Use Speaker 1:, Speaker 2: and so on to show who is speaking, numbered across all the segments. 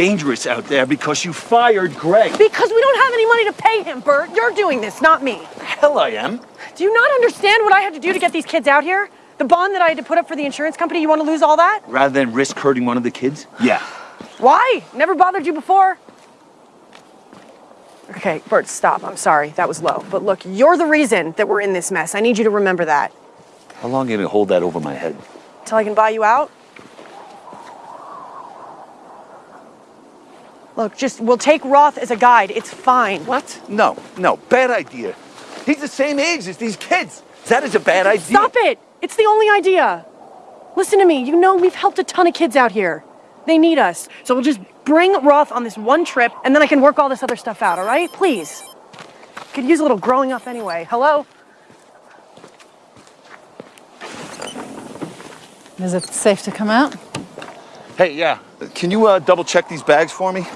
Speaker 1: dangerous out there because you fired Greg.
Speaker 2: Because we don't have any money to pay him, Bert. You're doing this, not me.
Speaker 1: Hell I am.
Speaker 2: Do you not understand what I had to do to get these kids out here? The bond that I had to put up for the insurance company, you want to lose all that?
Speaker 1: Rather than risk hurting one of the kids? Yeah.
Speaker 2: Why? Never bothered you before? Okay, Bert, stop. I'm sorry. That was low. But look, you're the reason that we're in this mess. I need you to remember that.
Speaker 1: How long are you gonna hold that over my head?
Speaker 2: Till I can buy you out? Look, just, we'll take Roth as a guide. It's fine.
Speaker 1: What? No, no, bad idea. He's the same age as these kids. That is a bad idea.
Speaker 2: Stop it! It's the only idea. Listen to me. You know we've helped a ton of kids out here. They need us. So we'll just bring Roth on this one trip, and then I can work all this other stuff out, all right? Please. Could use a little growing up anyway. Hello?
Speaker 3: Is it safe to come out?
Speaker 1: Hey, yeah. Can you uh, double check these bags for me?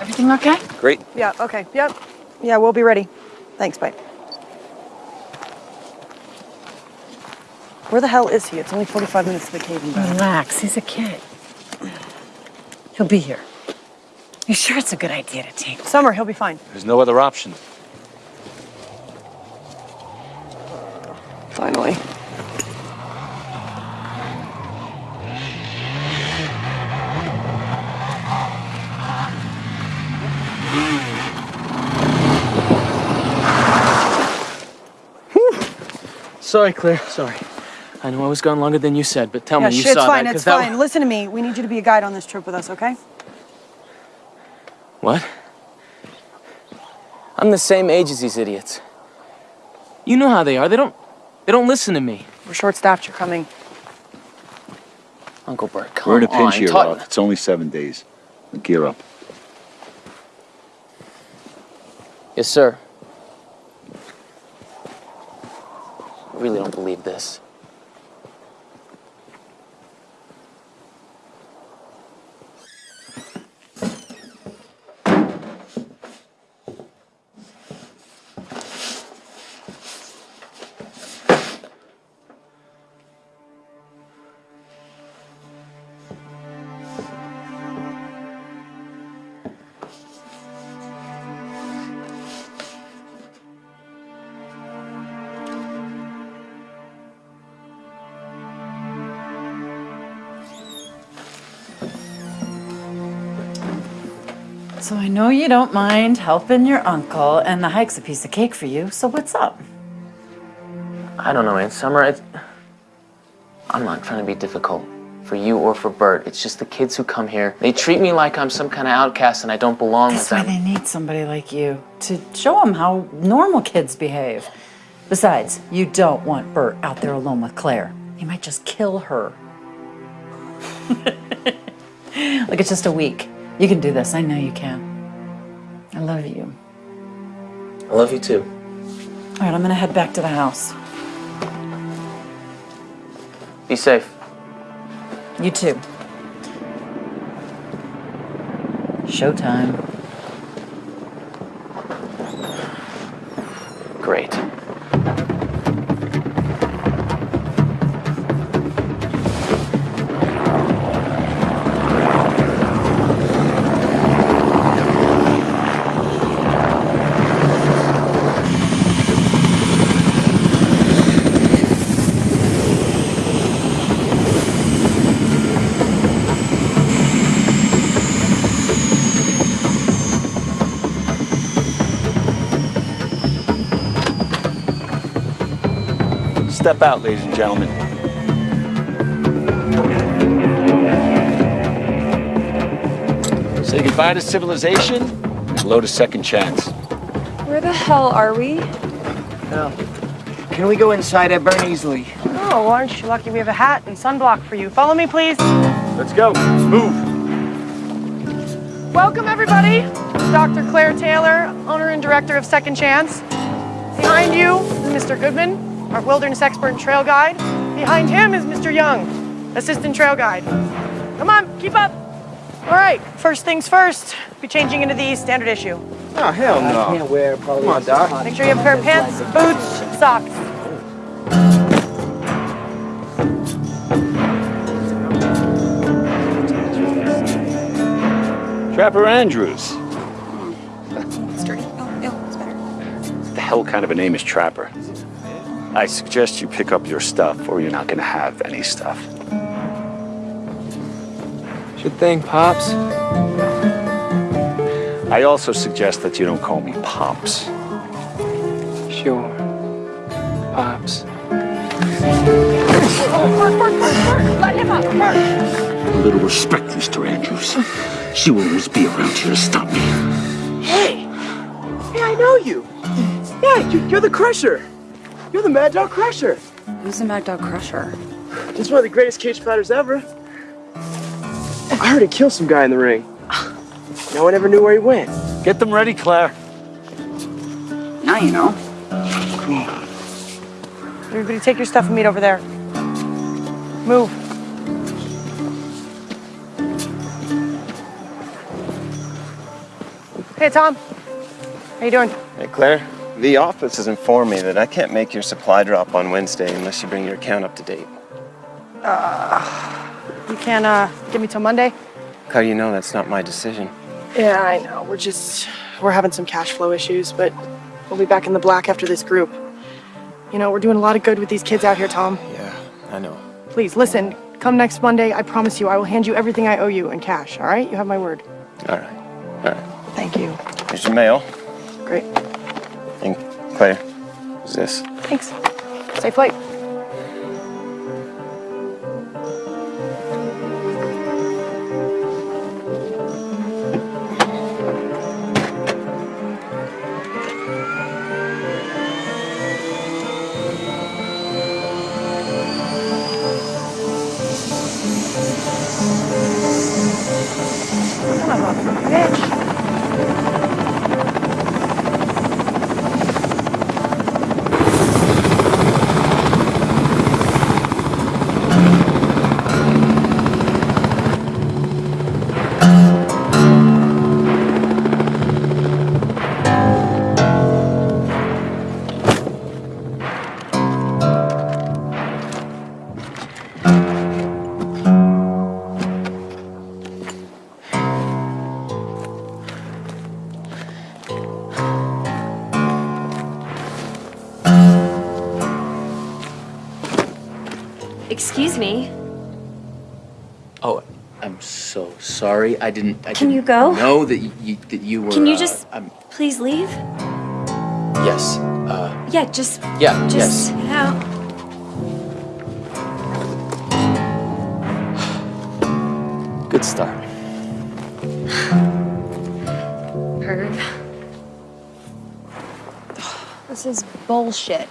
Speaker 3: Everything okay?
Speaker 1: Great.
Speaker 2: Yeah, okay. Yep. Yeah, we'll be ready. Thanks, bye. Where the hell is he? It's only 45 minutes to the cave and.
Speaker 3: Relax, he's a kid. He'll be here. You sure it's a good idea to take him?
Speaker 2: Summer, he'll be fine.
Speaker 1: There's no other option.
Speaker 2: Finally.
Speaker 4: Sorry, Claire. Sorry. I know I was gone longer than you said, but tell
Speaker 2: Yeah,
Speaker 4: me you
Speaker 2: shit, it's
Speaker 4: saw
Speaker 2: fine,
Speaker 4: that. 'cause
Speaker 2: it's
Speaker 4: that
Speaker 2: fine. Listen to me. We need you to be a guide on this trip with us, okay?
Speaker 4: What? I'm the same age as these idiots. You know how they are. They don't. They don't listen to me.
Speaker 2: We're short-staffed. You're coming.
Speaker 4: Uncle Bert, come
Speaker 1: We're in a
Speaker 4: on.
Speaker 1: pinch here,
Speaker 4: talk-
Speaker 1: It's only seven days. Gear up.
Speaker 4: Yes, sir. I really don't believe this.
Speaker 3: So I know you don't mind helping your uncle, and the hike's a piece of cake for you, so what's up?
Speaker 4: I don't know, Aunt Summer. It's... I'm not trying to be difficult for you or for Bert. It's just the kids who come here. They treat me like I'm some kind of outcast and I don't belong
Speaker 3: That's
Speaker 4: with
Speaker 3: why they need somebody like you, to show them how normal kids behave. Besides, you don't want Bert out there alone with Claire. He might just kill her. Look, it's just a week. You can do this. I know you can. I love you.
Speaker 4: I love you too.
Speaker 3: All right, I'm gonna head back to the house.
Speaker 4: Be safe.
Speaker 3: You too. Showtime.
Speaker 1: Step out, ladies and gentlemen. Say goodbye to civilization and hello to second chance.
Speaker 5: Where the hell are we?
Speaker 6: Can we go inside? I burn easily.
Speaker 2: Oh, aren't you lucky we have a hat and sunblock for you? Follow me, please.
Speaker 1: Let's go. Move.
Speaker 2: Welcome, everybody. Dr. Claire Taylor, owner and director of Second Chance. Behind you Mr. Goodman, our wilderness expert and trail guide. Behind him is Mr. Young, assistant trail guide. Come on, keep up. All right, first things first, be changing into the standard issue.
Speaker 6: Oh, hell no. I can't wear polyester. Come on, Doc.
Speaker 2: Make sure you have a pair of pants, boots, socks.
Speaker 1: Trapper Andrews.
Speaker 5: Straight. Oh, ew, it's better.
Speaker 1: What the hell kind of a name is Trapper? I suggest you pick up your stuff, or you're not gonna have any stuff.
Speaker 7: Good thing, Pops.
Speaker 1: I also suggest that you don't call me Pops.
Speaker 7: Sure. Pops.
Speaker 8: A little respect, Mr. Andrews. She will always be around here to stop me.
Speaker 9: Hey! Hey, I know you! Yeah, you, you're the Crusher! You're the Mad Dog Crusher!
Speaker 5: Who's the Mad Dog Crusher?
Speaker 9: He's one of the greatest cage fighters ever. I heard he killed some guy in the ring. No one ever knew where he went.
Speaker 1: Get them ready, Claire.
Speaker 5: Now you know.
Speaker 2: Everybody take your stuff and meet over there. Move. Hey, Tom. How you doing?
Speaker 10: Hey, Claire. The office has informed me that I can't make your supply drop on Wednesday unless you bring your account up to date.
Speaker 2: You can uh, give me till Monday?
Speaker 10: How do you know that's not my decision?
Speaker 2: Yeah, I know. We're just we're having some cash flow issues, but we'll be back in the black after this group. You know, we're doing a lot of good with these kids out here, Tom.
Speaker 10: Yeah, I know.
Speaker 2: Please listen. Come next Monday, I promise you, I will hand you everything I owe you in cash. All right? You have my word.
Speaker 10: All right. All right.
Speaker 2: Thank you.
Speaker 10: Here's your mail.
Speaker 2: Great.
Speaker 10: Claire, who's this?
Speaker 2: Thanks. Safe flight.
Speaker 11: Excuse me.
Speaker 4: Oh, I'm so sorry. I didn't. I
Speaker 11: Can
Speaker 4: didn't
Speaker 11: you go?
Speaker 4: Know that you that you were.
Speaker 11: Can you
Speaker 4: uh,
Speaker 11: just
Speaker 4: um,
Speaker 11: please leave?
Speaker 4: yes. Uh,
Speaker 11: Yeah, just
Speaker 4: yeah.
Speaker 11: just
Speaker 4: yes.
Speaker 11: get out.
Speaker 4: Good start.
Speaker 11: Herb.
Speaker 5: This is bullshit.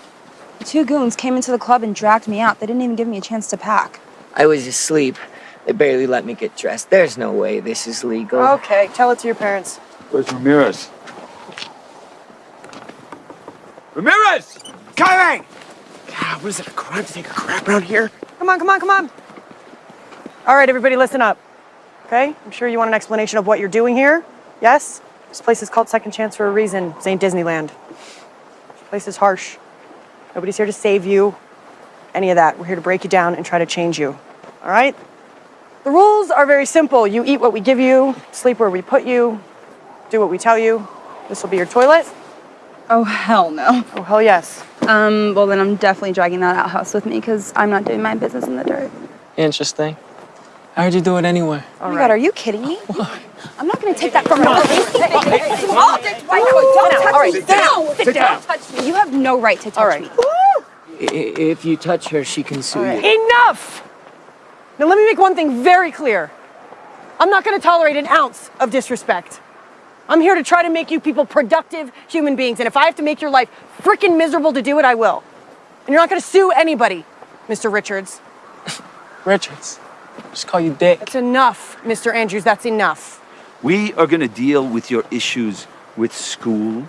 Speaker 5: The two goons came into the club and dragged me out. They didn't even give me a chance to pack.
Speaker 7: I was asleep. They barely let me get dressed. There's no way this is legal.
Speaker 2: Okay, tell it to your parents.
Speaker 1: Where's Ramirez?
Speaker 9: Ramirez! Kyrie! God, what is it, a crime to take a crap around here?
Speaker 2: Come on, come on, come on. All right, everybody, listen up. Okay? I'm sure you want an explanation of what you're doing here. Yes? This place is called Second Chance for a reason. This ain't Disneyland. This place is harsh. Nobody's here to save you. Any of that. We're here to break you down and try to change you. All right? The rules are very simple. You eat what we give you, sleep where we put you, do what we tell you. This will be your toilet.
Speaker 5: Oh, hell no.
Speaker 2: Oh, hell yes.
Speaker 5: Um, well, then I'm definitely dragging that outhouse with me because I'm not doing my business in the dirt.
Speaker 7: Interesting. I heard you do it anyway.
Speaker 5: oh my god, are you kidding me? I'm not gonna take that from you. All right, down. Sit down. Touch me. You have no right to touch
Speaker 2: All right.
Speaker 5: me.
Speaker 7: I- If you touch her, she can sue you.
Speaker 2: Enough! Now, let me make one thing very clear. I'm not going to tolerate an ounce of disrespect. I'm here to try to make you people productive human beings, and if I have to make your life freaking miserable to do it, I will. And you're not going to sue anybody, Mr. Richards.
Speaker 7: Richards. Just call you Dick.
Speaker 2: That's enough, Mr. Andrews. That's enough.
Speaker 1: We are gonna deal with your issues with school,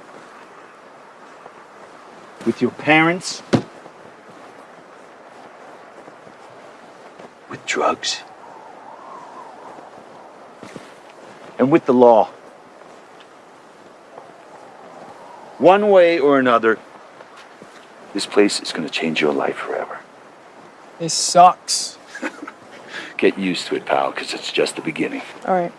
Speaker 1: with your parents, with drugs, and with the law. One way or another, this place is gonna change your life forever.
Speaker 7: This sucks.
Speaker 1: Get used to it, pal, because it's just the beginning.
Speaker 2: All right.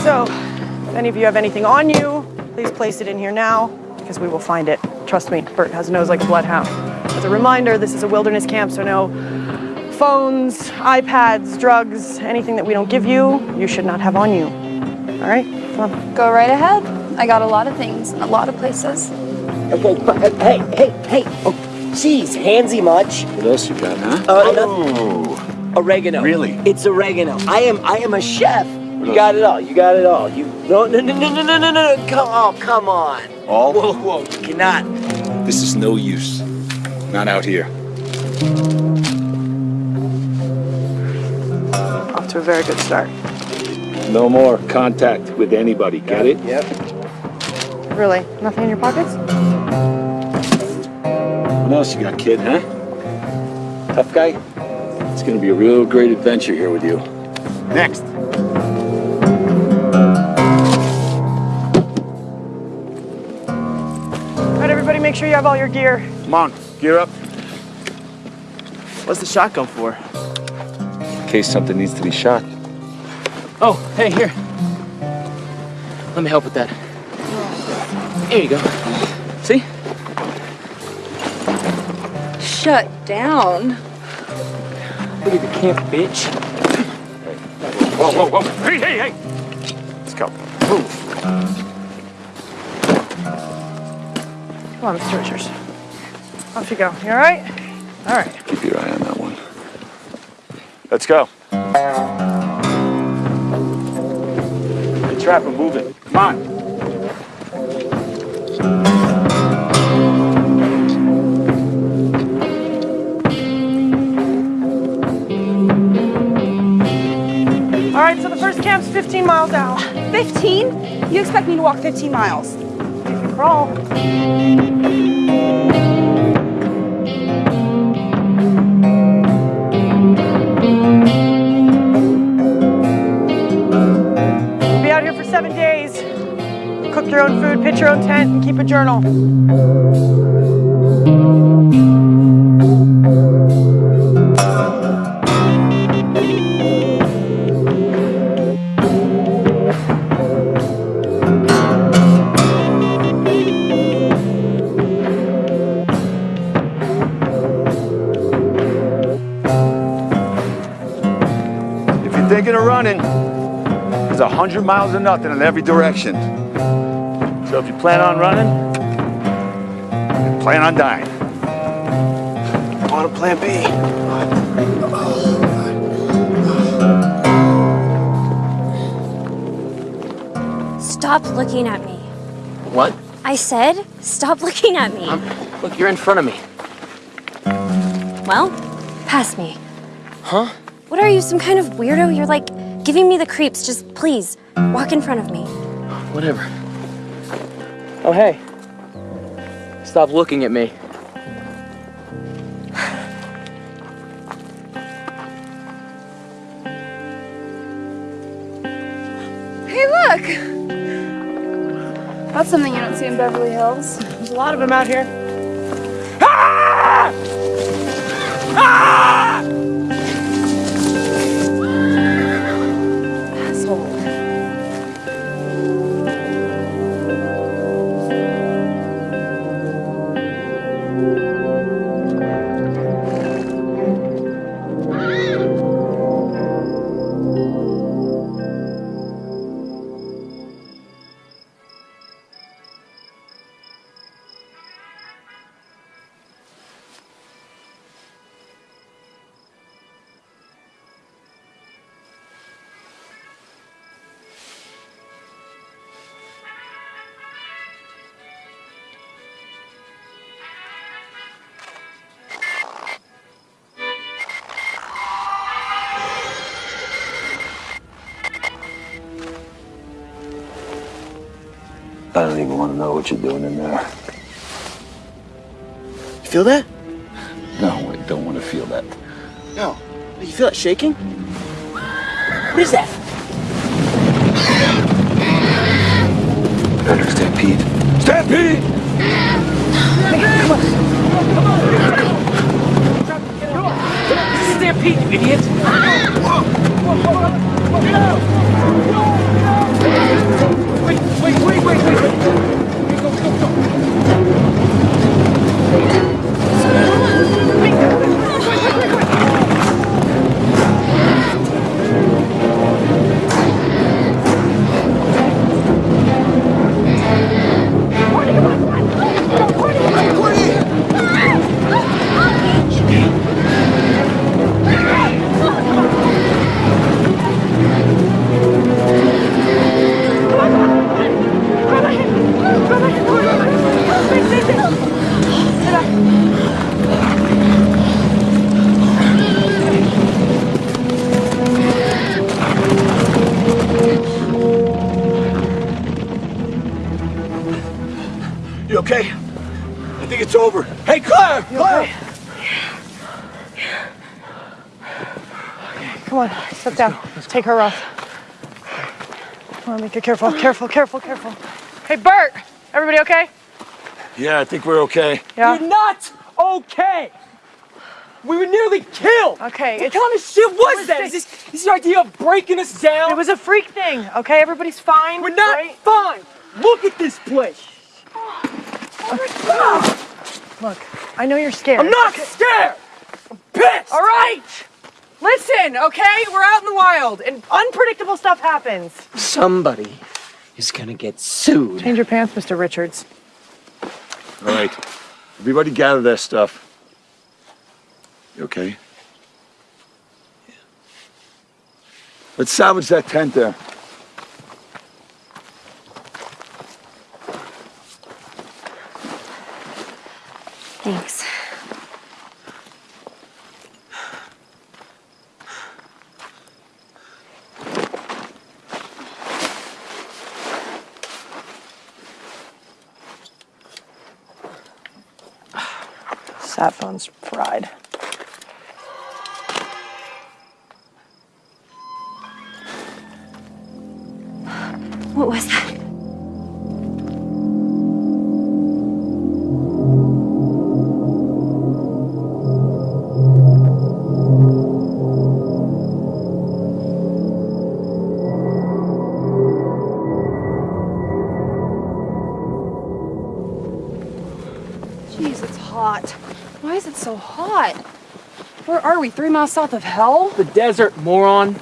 Speaker 2: So, if any of you have anything on you, please place it in here now because we will find it. Trust me, Bert has a nose like a bloodhound. As a reminder, this is a wilderness camp, so no phones, iPads, drugs, anything that we don't give you, you should not have on you. All right? Come on.
Speaker 5: Go right ahead. I got a lot of things, in a lot of places.
Speaker 6: Okay, come. Hey, hey, hey. Oh, jeez, handsy much.
Speaker 1: What else you got, huh?
Speaker 6: Uh, no- oregano.
Speaker 1: Really?
Speaker 6: It's oregano. I am I am a chef. You got it all. You got it all. You no no no no no no no no. Come oh come on.
Speaker 1: All?
Speaker 6: Whoa whoa. You cannot.
Speaker 1: This is no use. Not out here.
Speaker 2: Off to a very good start.
Speaker 1: No more contact with anybody, get it?
Speaker 6: Yep.
Speaker 2: Really? Nothing in your pockets?
Speaker 1: What else you got, kid, huh? Tough guy? It's gonna be a real great adventure here with you. Next.
Speaker 2: All right, everybody, make sure you have all your gear.
Speaker 1: Come on, gear up.
Speaker 12: What's the shotgun for?
Speaker 1: In case something needs to be shot.
Speaker 4: Oh, hey, here. Let me help with that. Here you go.
Speaker 5: Shut down.
Speaker 4: Look at the camp, bitch.
Speaker 1: Whoa, whoa, whoa. Hey, hey, hey! Let's go. Move.
Speaker 2: Come on, Mr. Richards. Off you go. You all right? All right.
Speaker 1: Keep your eye on that one. Let's go. Hey, Trapper, move it. Come on.
Speaker 2: First camp's 15 miles out.
Speaker 5: 15? You expect me to walk 15 miles?
Speaker 2: You can crawl. Be out here for seven days. Cook your own food, pitch your own tent, and keep a journal.
Speaker 1: 100 miles or nothing in every direction. So if you plan on running, plan on dying.
Speaker 12: On a plan B.
Speaker 11: Stop looking at me.
Speaker 4: What?
Speaker 11: I said, stop looking at me.
Speaker 4: Um, look, you're in front of me.
Speaker 11: Well, pass me.
Speaker 4: Huh?
Speaker 11: What are you, some kind of weirdo? You're like giving me the creeps. Just please, walk in front of me.
Speaker 4: Whatever. Oh, hey. Stop looking at me.
Speaker 5: Hey, look! That's something you don't see in Beverly Hills.
Speaker 2: There's a lot of them out here.
Speaker 1: Don't even want to know what you're doing in there.
Speaker 12: You feel that?
Speaker 1: No, I don't want to feel that.
Speaker 12: No. You feel that shaking? What is that?
Speaker 1: Better stampede. Stampede!
Speaker 9: Come on!
Speaker 2: Come on! Stampede, you idiot! over. Take her off. Come on, make it careful, careful, careful, careful. Hey, Bert! Everybody okay?
Speaker 1: Yeah, I think we're okay.
Speaker 2: Yeah.
Speaker 9: You're not okay! We were nearly killed!
Speaker 2: Okay,
Speaker 9: What
Speaker 2: it's-
Speaker 9: kind of shit was
Speaker 2: was
Speaker 9: that?
Speaker 2: this?
Speaker 9: Is this, is your idea of breaking us down?
Speaker 2: It was a freak thing, okay? Everybody's fine.
Speaker 9: We're not
Speaker 2: right?
Speaker 9: fine! Look at this place! Ah!
Speaker 2: Look, I know you're scared.
Speaker 9: I'm not scared! I'm pissed!
Speaker 2: All right! Listen, okay? We're out in the wild and unpredictable stuff happens.
Speaker 7: Somebody is gonna get sued.
Speaker 2: Change your pants, Mr. Richards.
Speaker 1: All right. Everybody gather their stuff. You okay? Yeah. Let's salvage that tent there.
Speaker 11: Thanks.
Speaker 2: Sat phone's fried.
Speaker 11: What was that?
Speaker 5: Is it so hot? Where are we? Three miles south of hell?
Speaker 9: The desert, moron.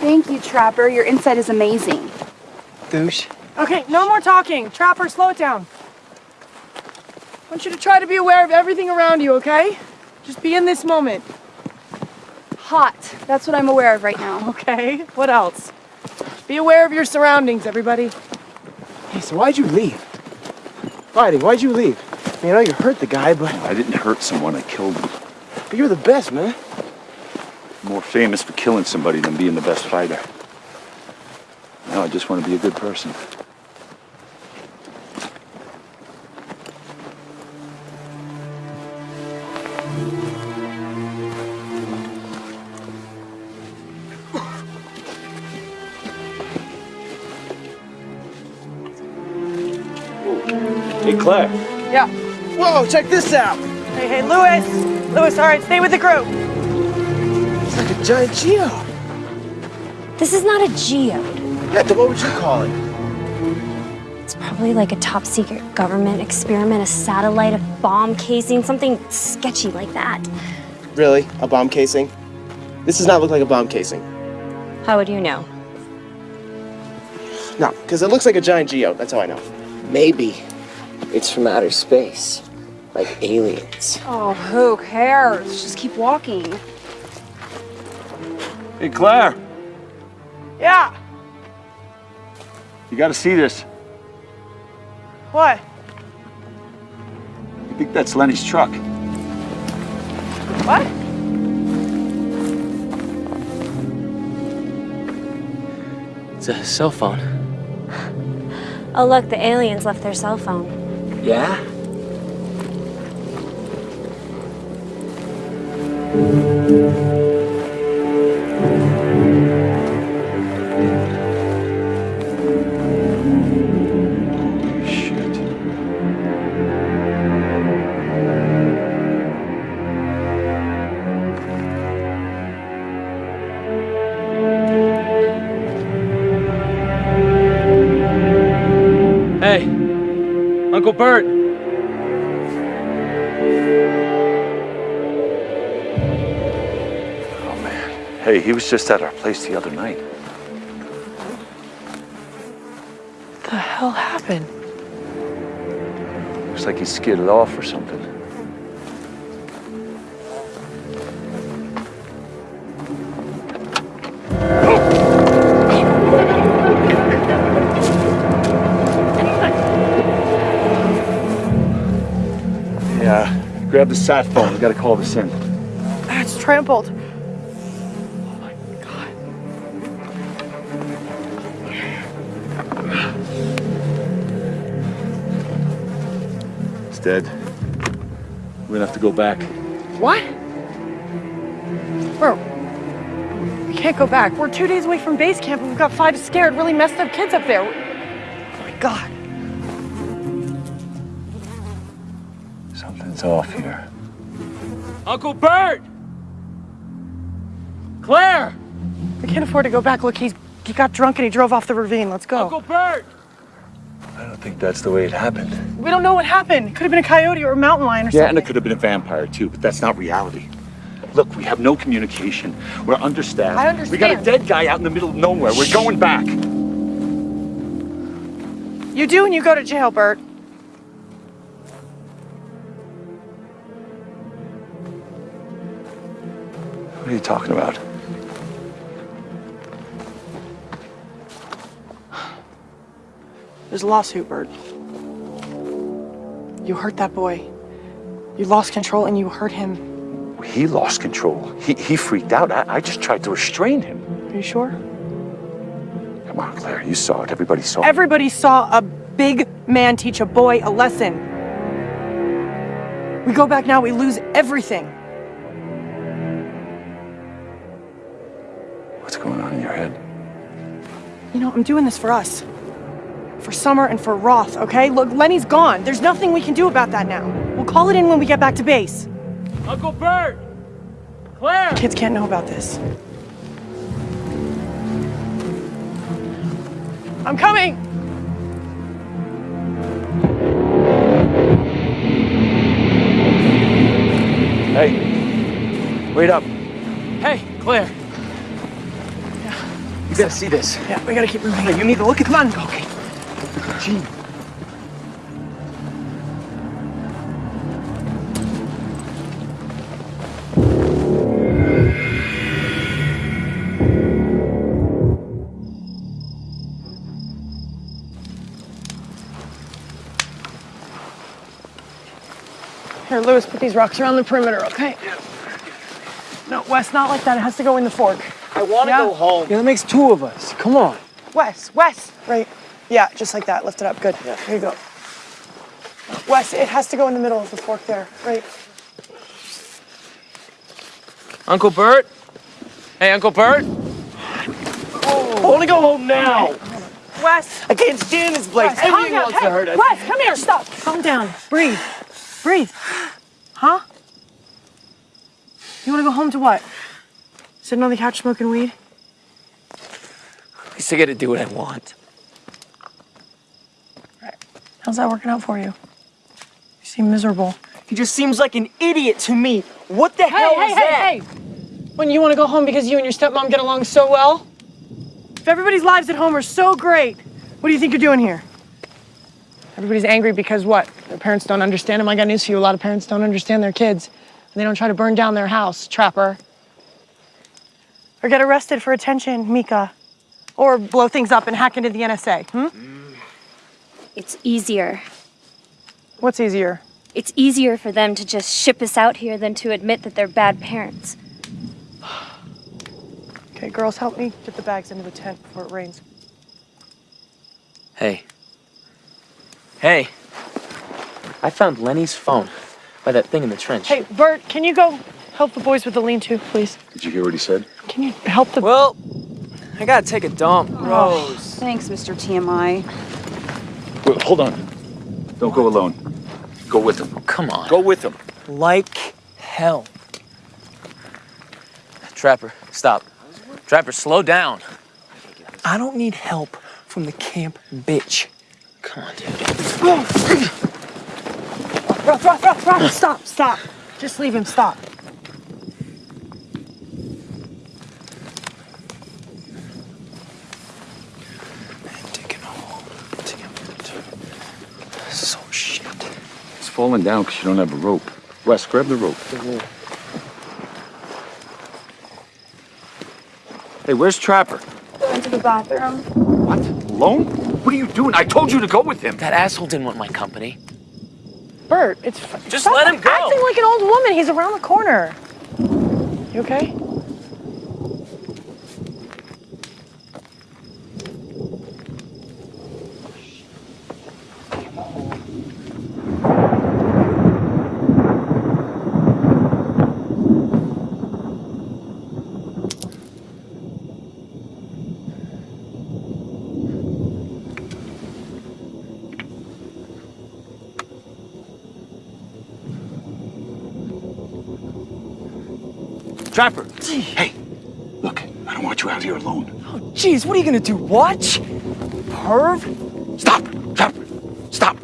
Speaker 5: Thank you, Trapper. Your insight is amazing.
Speaker 9: Douche.
Speaker 2: Okay, no more talking. Trapper, slow it down. I want you to try to be aware of everything around you, okay? Just be in this moment.
Speaker 5: Hot. That's what I'm aware of right now.
Speaker 2: Okay, what else? Be aware of your surroundings, everybody.
Speaker 9: Hey, so why'd you leave? Fighting, why'd you leave? I mean, I know you hurt the guy, but,
Speaker 1: I didn't hurt someone, I killed them.
Speaker 9: but you're the best, man.
Speaker 1: More famous for killing somebody than being the best fighter. Now I just want to be a good person. Hey, Claire.
Speaker 2: Yeah.
Speaker 9: Whoa, check this out!
Speaker 2: Hey, hey, Lewis. Lewis, all right, stay with the group.
Speaker 9: It's like a giant geo.
Speaker 11: This is not a geode.
Speaker 9: Yeah, then what would you call it?
Speaker 11: It's probably like a top secret government experiment, a satellite, a bomb casing, something sketchy like that.
Speaker 9: Really? A bomb casing? This does not look like a bomb casing.
Speaker 11: How would you know?
Speaker 9: No, because it looks like a giant geo. That's how I know.
Speaker 7: Maybe it's from outer space, like aliens.
Speaker 5: Oh, who cares? Just keep walking.
Speaker 1: Hey, Claire.
Speaker 2: Yeah.
Speaker 1: You got to see this.
Speaker 2: What?
Speaker 1: I think that's Lenny's truck.
Speaker 2: What?
Speaker 7: It's a cell phone.
Speaker 11: Oh, look, the aliens left their cell phone.
Speaker 7: Yeah?
Speaker 9: Hey, Uncle Bert.
Speaker 1: Hey, he was just at our place the other night.
Speaker 2: What the hell happened?
Speaker 1: Looks like he skidded off or something. Yeah, grab the sat phone. We gotta call this in.
Speaker 2: It's trampled.
Speaker 1: Dead. We're gonna have to go back.
Speaker 2: What? Bro, we can't go back. We're two days away from base camp and we've got five scared, really messed up kids up there. Oh my god.
Speaker 1: Something's off here.
Speaker 9: Uncle Bert! Claire!
Speaker 2: We can't afford to go back. Look, he's he got drunk and he drove off the ravine. Let's go.
Speaker 9: Uncle Bert!
Speaker 1: I think that's the way it happened.
Speaker 2: We don't know what happened. It could have been a coyote or a mountain lion or something.
Speaker 1: Yeah, and
Speaker 2: something.
Speaker 1: it could have been a vampire too, but that's not reality. Look, we have no communication. We're understaffed.
Speaker 2: I understand.
Speaker 1: We got a dead guy out in the middle of nowhere. We're going back.
Speaker 2: You do and you go to jail, Bert.
Speaker 1: What are you talking about?
Speaker 2: There's a lawsuit, Bert. You hurt that boy. You lost control and you hurt him.
Speaker 1: He lost control. He, he freaked out. I, I just tried to restrain him.
Speaker 2: Are you sure?
Speaker 1: Come on, Claire. You saw it. Everybody saw it.
Speaker 2: Everybody saw a big man teach a boy a lesson. We go back now, we lose everything.
Speaker 1: What's going on in your head?
Speaker 2: You know, I'm doing this for us. For Summer and for Roth, okay? Look, Lenny's gone. There's nothing we can do about that now. We'll call it in when we get back to base.
Speaker 9: Uncle Bert! Claire!
Speaker 2: Kids can't know about this. I'm coming!
Speaker 1: Hey, wait up.
Speaker 9: Hey, Claire. Yeah. You gotta see this.
Speaker 2: Yeah, we gotta keep moving.
Speaker 9: Hey, you need to look at
Speaker 2: Come on.
Speaker 9: Okay. Gene.
Speaker 2: Here, Lewis, put these rocks around the perimeter, okay? No, Wes, not like that. It has to go in the fork.
Speaker 9: I want to
Speaker 2: Yeah.
Speaker 9: go home. Yeah, that makes two of us. Come on.
Speaker 2: Wes, Wes, right? Yeah, just like that. Lift it up. Good. Yeah. Here you go. Wes, it has to go in the middle of the fork there, right?
Speaker 9: Uncle Bert? Hey, Uncle Bert? I want to go home now.
Speaker 2: Wes,
Speaker 9: I can't stand this place.
Speaker 2: Wes, calm
Speaker 9: Everything
Speaker 2: down.
Speaker 9: wants
Speaker 2: Hey,
Speaker 9: to hurt us.
Speaker 2: Wes, come here. Stop. Calm down. Breathe. Breathe. Huh? You want to go home to what? Sitting on the couch smoking weed?
Speaker 9: At least I get to do what I want.
Speaker 2: How's that working out for you? You seem miserable.
Speaker 9: He just seems like an idiot to me. What the
Speaker 2: Hey,
Speaker 9: hell
Speaker 2: hey,
Speaker 9: is
Speaker 2: hey,
Speaker 9: that?
Speaker 2: hey! When you want to go home because you and your stepmom get along so well? If everybody's lives at home are so great, what do you think you're doing here? Everybody's angry because what? Their parents don't understand them. I got news for you. A lot of parents don't understand their kids. And they don't try to burn down their house, trapper. Or get arrested for attention, Mika. Or blow things up and hack into the NSA. Hmm?
Speaker 11: It's easier.
Speaker 2: What's easier?
Speaker 11: It's easier for them to just ship us out here than to admit that they're bad parents.
Speaker 2: Okay, girls, help me get the bags into the tent before it rains.
Speaker 4: Hey. Hey. I found Lenny's phone by that thing in the trench.
Speaker 2: Hey, Bert, can you go help the boys with the lean-to, please?
Speaker 1: Did you hear what he said?
Speaker 2: Can you help the...
Speaker 9: Well, I gotta take a dump.
Speaker 2: Oh.
Speaker 9: Gross.
Speaker 5: Thanks, Mr. TMI.
Speaker 1: Wait, hold on. Don't go alone. Go with him.
Speaker 4: Come on.
Speaker 1: Go with him.
Speaker 9: Like hell.
Speaker 4: Trapper, stop. Trapper, slow down.
Speaker 9: I don't need help from the camp bitch.
Speaker 4: Come on, dude.
Speaker 2: Ruff, stop, stop. Just leave him, stop.
Speaker 9: Take him home. Take him. So shit.
Speaker 1: He's falling down because you don't have a rope. Wes, grab the rope. Hey, where's Trapper?
Speaker 5: Went to the bathroom.
Speaker 1: What? Alone? What are you doing? I told you to go with him.
Speaker 4: That asshole didn't want my company.
Speaker 2: Bert, it's
Speaker 4: Just
Speaker 2: stop
Speaker 4: let him go.
Speaker 2: Acting like an old woman. He's around the corner. You okay?
Speaker 1: Trapper! Hey, look, I don't want you out here alone.
Speaker 9: Oh, jeez, what are you gonna do? Watch? Perv?
Speaker 1: Stop! Trapper! Stop!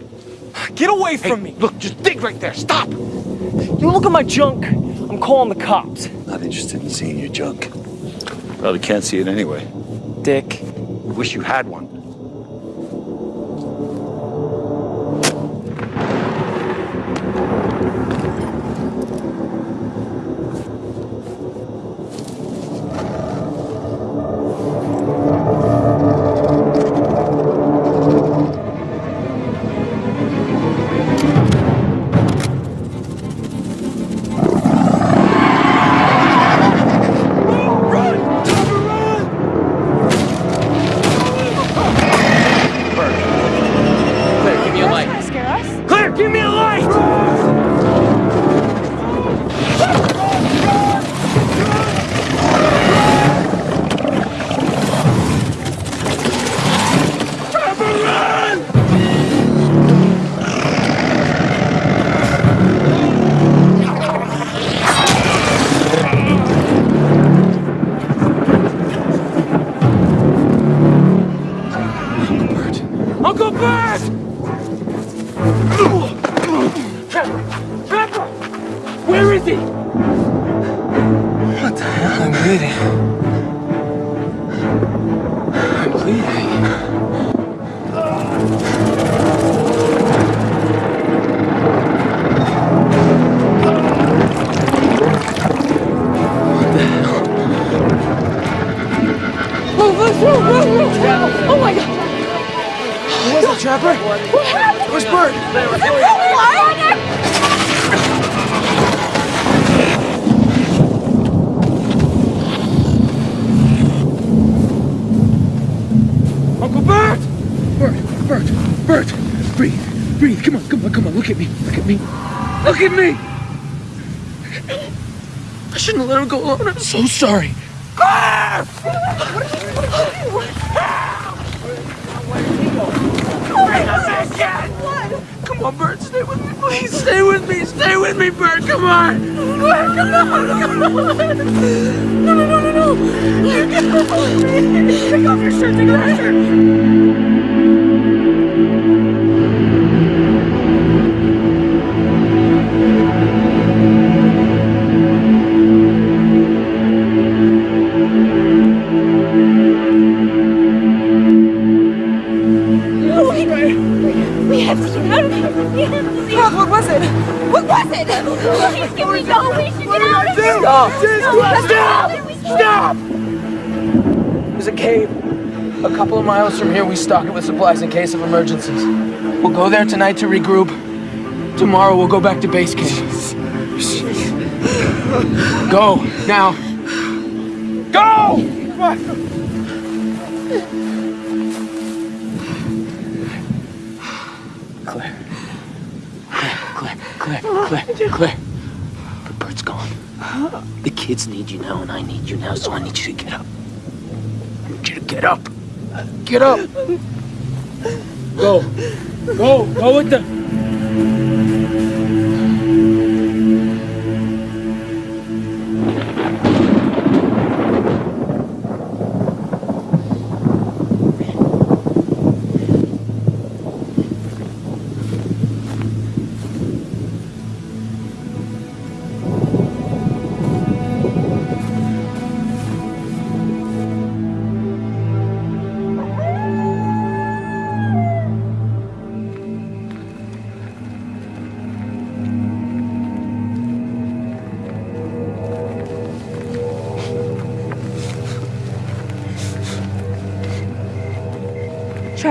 Speaker 9: Get away from
Speaker 1: Hey,
Speaker 9: me!
Speaker 1: look, just dig right there. Stop!
Speaker 9: You look at my junk. I'm calling the cops.
Speaker 1: Not interested in seeing your junk. Probably can't see it anyway.
Speaker 9: Dick.
Speaker 1: Wish you had
Speaker 9: Uncle him go alone. I'm so sorry. Claire! Come on, Bert, stay with me, please. Stay with me, stay with me, Bert. Come on. Claire, come on, come on. No, no, no, no, no. You get off. Take off your shirt, take off your shirt.
Speaker 5: Leave. what was it? What was it? Please, can we go? We should get out of here.
Speaker 9: Stop!
Speaker 5: Stop!
Speaker 9: Stop! There's a cave. A couple of miles from here, we stock it with supplies in case of emergencies. We'll go there tonight to regroup. Tomorrow, we'll go back to base camp. Go, now. Go! Kids need you now, and I need you now, so I need you to get up. I need you to get up. Get up.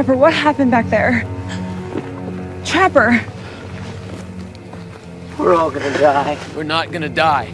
Speaker 5: Trapper, what happened back there? Trapper!
Speaker 7: We're all gonna die.
Speaker 9: We're not gonna die.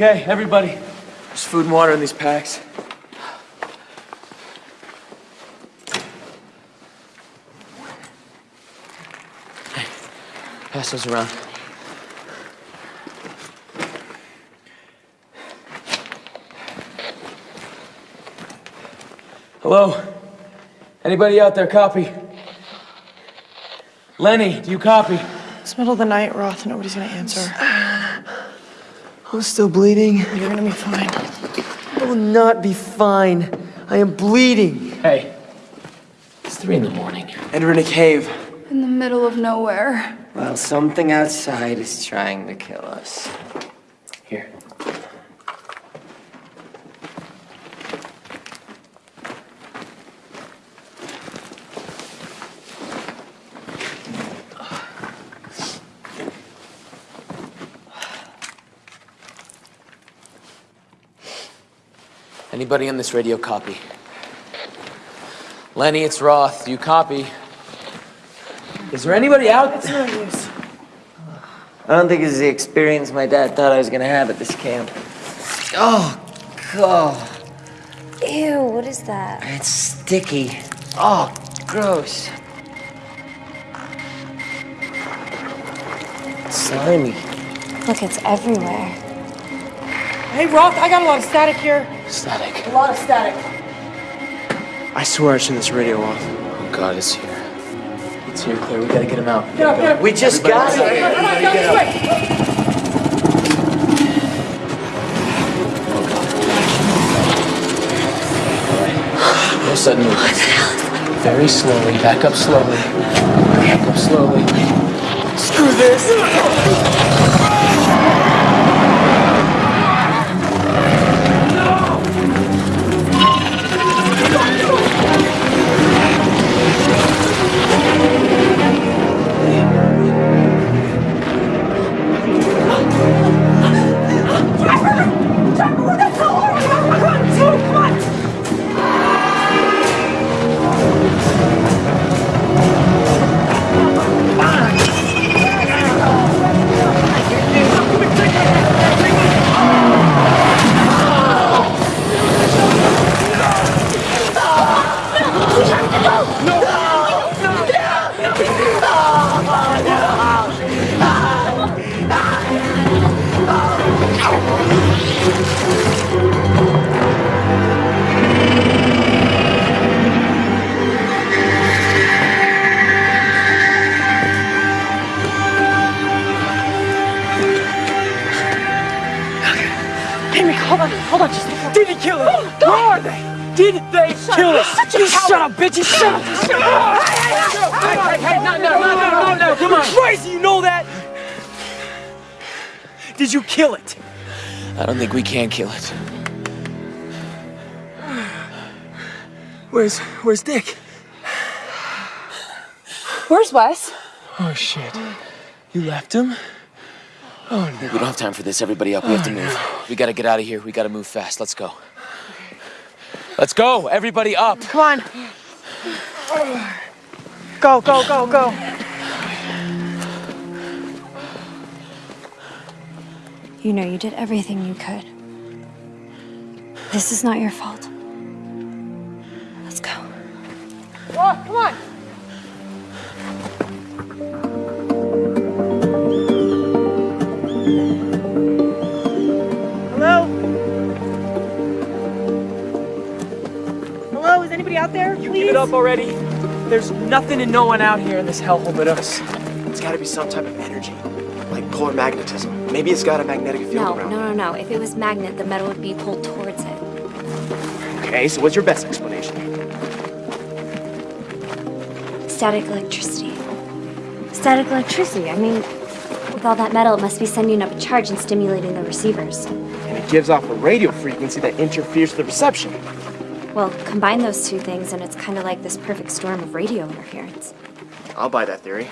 Speaker 4: Okay, everybody. There's food and water in these packs. Hey, pass those around. Hello? Anybody out there copy? Lenny, do you copy?
Speaker 2: It's middle of the night, Roth. Nobody's gonna answer.
Speaker 4: I'm still bleeding.
Speaker 2: You're gonna be fine.
Speaker 4: I will not be fine. I am bleeding. Hey, it's three in the morning. And we're in a cave.
Speaker 5: In the middle of nowhere.
Speaker 7: Well, something outside is trying to kill us.
Speaker 4: Here. Anybody on this radio copy? Lenny, it's Roth. You copy? Is there anybody out?
Speaker 2: It's no use.
Speaker 7: I don't think it's the experience my dad thought I was gonna have at this camp. Oh, God.
Speaker 11: Ew, what is that?
Speaker 7: It's sticky. Oh, gross. Slimy.
Speaker 11: Look, it's everywhere.
Speaker 2: Hey, Roth, I got a lot of static here.
Speaker 4: Static.
Speaker 2: A lot of static.
Speaker 4: I swear I turned this radio off. Oh God, it's here. It's here, Claire. We gotta get him out.
Speaker 2: Get up, get up.
Speaker 7: We just got it.
Speaker 4: No sudden movements. Very slowly. Back up slowly. Back up slowly. Screw this.
Speaker 2: Did they kill us?
Speaker 4: Shut, you shut up, bitch! You shut up! Shut up! Hey, hey, hey, no, no, no, no, no, no, come on!
Speaker 2: Crazy, you know that? Did you kill it?
Speaker 4: I don't think we can kill it.
Speaker 2: Where's, where's Dick?
Speaker 5: Where's Wes?
Speaker 4: Oh shit! You left him? Oh no! We don't have time for this. Everybody up. We have to move. We gotta get out of here. We gotta move fast. Let's go. Let's go! Everybody up!
Speaker 2: Come on. Go, go, go, go.
Speaker 11: You know you did everything you could. This is not your fault. Let's go.
Speaker 2: Roth, come on. Hello? Anybody out there?
Speaker 12: You
Speaker 2: Please?
Speaker 12: give it up already. There's nothing and no one out here in this hellhole but us. It's gotta be some type of energy, like polar magnetism. Maybe it's got a magnetic field
Speaker 11: No,
Speaker 12: around.
Speaker 11: no, no, no. No. If it was magnet, the metal would be pulled towards it.
Speaker 12: Okay, so what's your best explanation?
Speaker 11: Static electricity. Static electricity. I mean, with all that metal, it must be sending up a charge and stimulating the receivers.
Speaker 12: And it gives off a radio frequency that interferes with the reception.
Speaker 11: Well, combine those two things, and it's kind of like this perfect storm of radio interference.
Speaker 12: I'll buy that theory.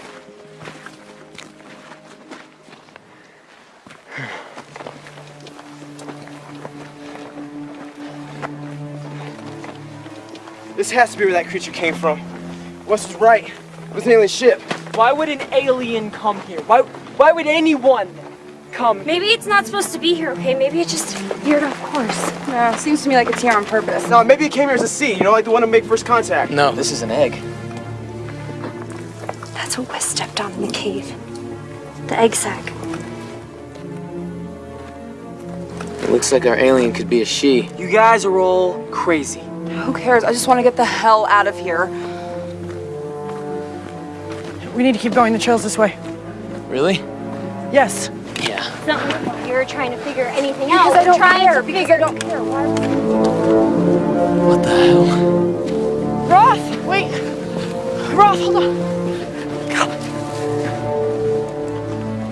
Speaker 12: This has to be where that creature came from. Wes was right. It was an alien ship.
Speaker 9: Why would an alien come here? Why, why would anyone
Speaker 13: come.
Speaker 11: Maybe it's not supposed to be here, okay? Maybe it just veered off course.
Speaker 5: No, seems to me like it's here on purpose.
Speaker 13: No, maybe it came here as a seed, you know, like the one to make first contact.
Speaker 4: No, this is an egg.
Speaker 11: That's what Wes stepped on in the cave. The egg sac.
Speaker 4: It looks like our alien could be a she.
Speaker 13: You guys are all crazy.
Speaker 5: Who cares? I just want to get the hell out of here.
Speaker 2: We need to keep going. The trail's this way.
Speaker 4: Really?
Speaker 2: Yes.
Speaker 4: Yeah.
Speaker 11: It's not like you're trying to figure anything
Speaker 5: Because
Speaker 11: out.
Speaker 5: I don't
Speaker 11: trying
Speaker 5: care,
Speaker 11: to
Speaker 5: because
Speaker 11: figure.
Speaker 5: I don't care. Why?
Speaker 4: What the hell?
Speaker 2: Roth, wait. Roth, hold on.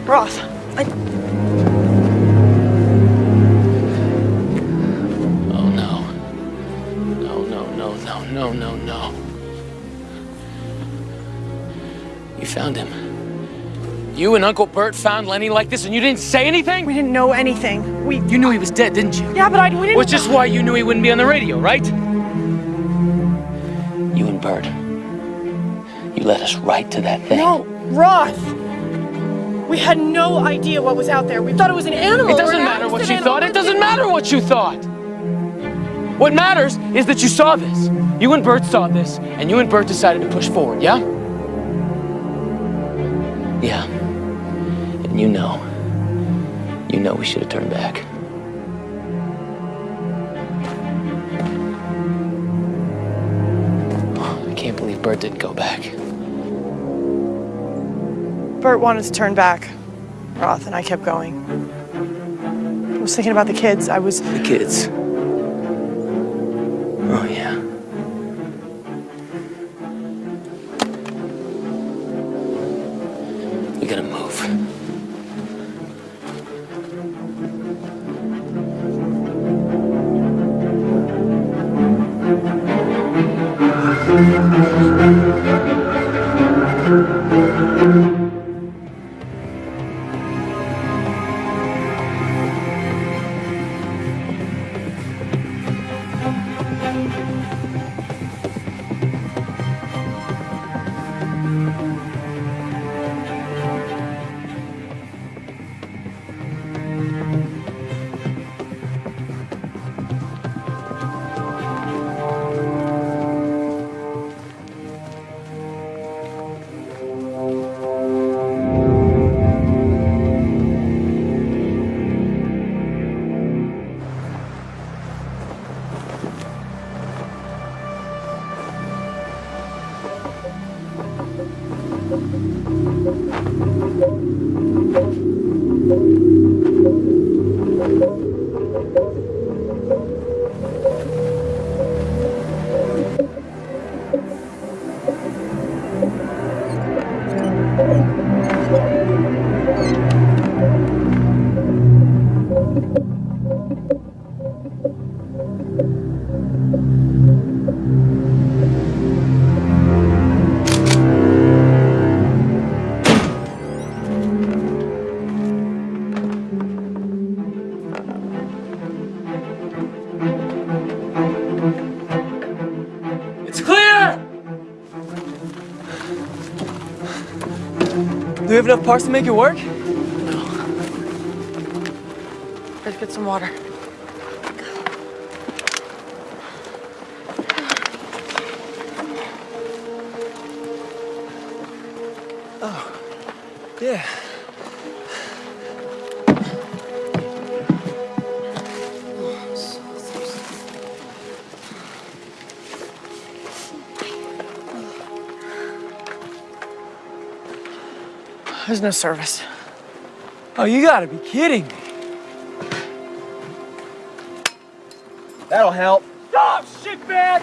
Speaker 2: Roth, I,
Speaker 4: Oh no. No, no, no, no, no, no, no. You found him. You and Uncle Bert found Lenny like this and you didn't say anything?
Speaker 2: we didn't know anything. We,
Speaker 4: You knew he was dead, didn't you?
Speaker 2: yeah, but I, we didn't.
Speaker 4: Which is why you knew he wouldn't be on the radio, right? You and Bert. You led us right to that thing.
Speaker 2: No, Roth. We had no idea what was out there. We thought it was an animal.
Speaker 4: It doesn't matter what you thought. It doesn't matter what you thought. What matters is that you saw this. You and Bert saw this, and you and Bert decided to push forward, yeah? Yeah. And you know. You know we should have turned back. I can't believe Bert didn't go back.
Speaker 2: Bert wanted to turn back, Roth, and I kept going. I was thinking about the kids. I was.
Speaker 4: The kids. Oh, yeah. It's
Speaker 13: have enough parts to make it work?
Speaker 2: Let's get some water. No service.
Speaker 13: Oh, you gotta be kidding me. That'll help. Oh, shit, bag!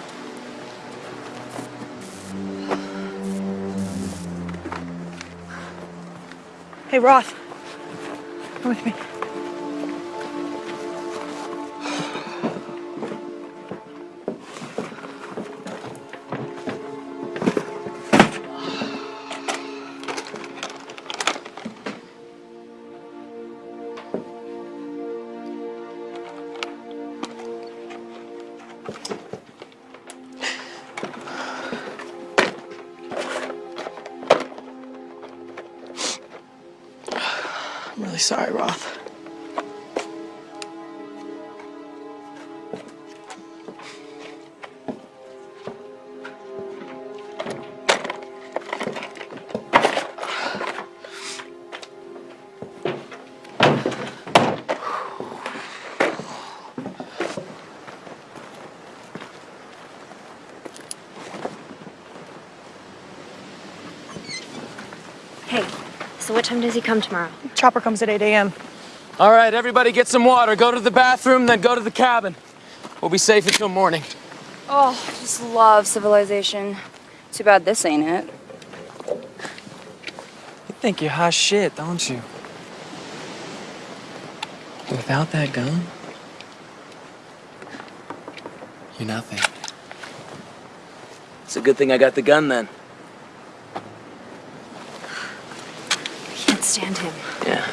Speaker 2: Hey, Roth. Come with me.
Speaker 11: So what time does he come tomorrow?
Speaker 2: Chopper comes at 8 a.m.
Speaker 4: All right, everybody get some water. Go to the bathroom, then go to the cabin. We'll be safe until morning.
Speaker 5: Oh, I just love civilization. Too bad this ain't it.
Speaker 13: You think you're hot shit, don't you? Without that gun, you're nothing.
Speaker 9: It's a good thing I got the gun then.
Speaker 11: I can't stand him.
Speaker 9: Yeah.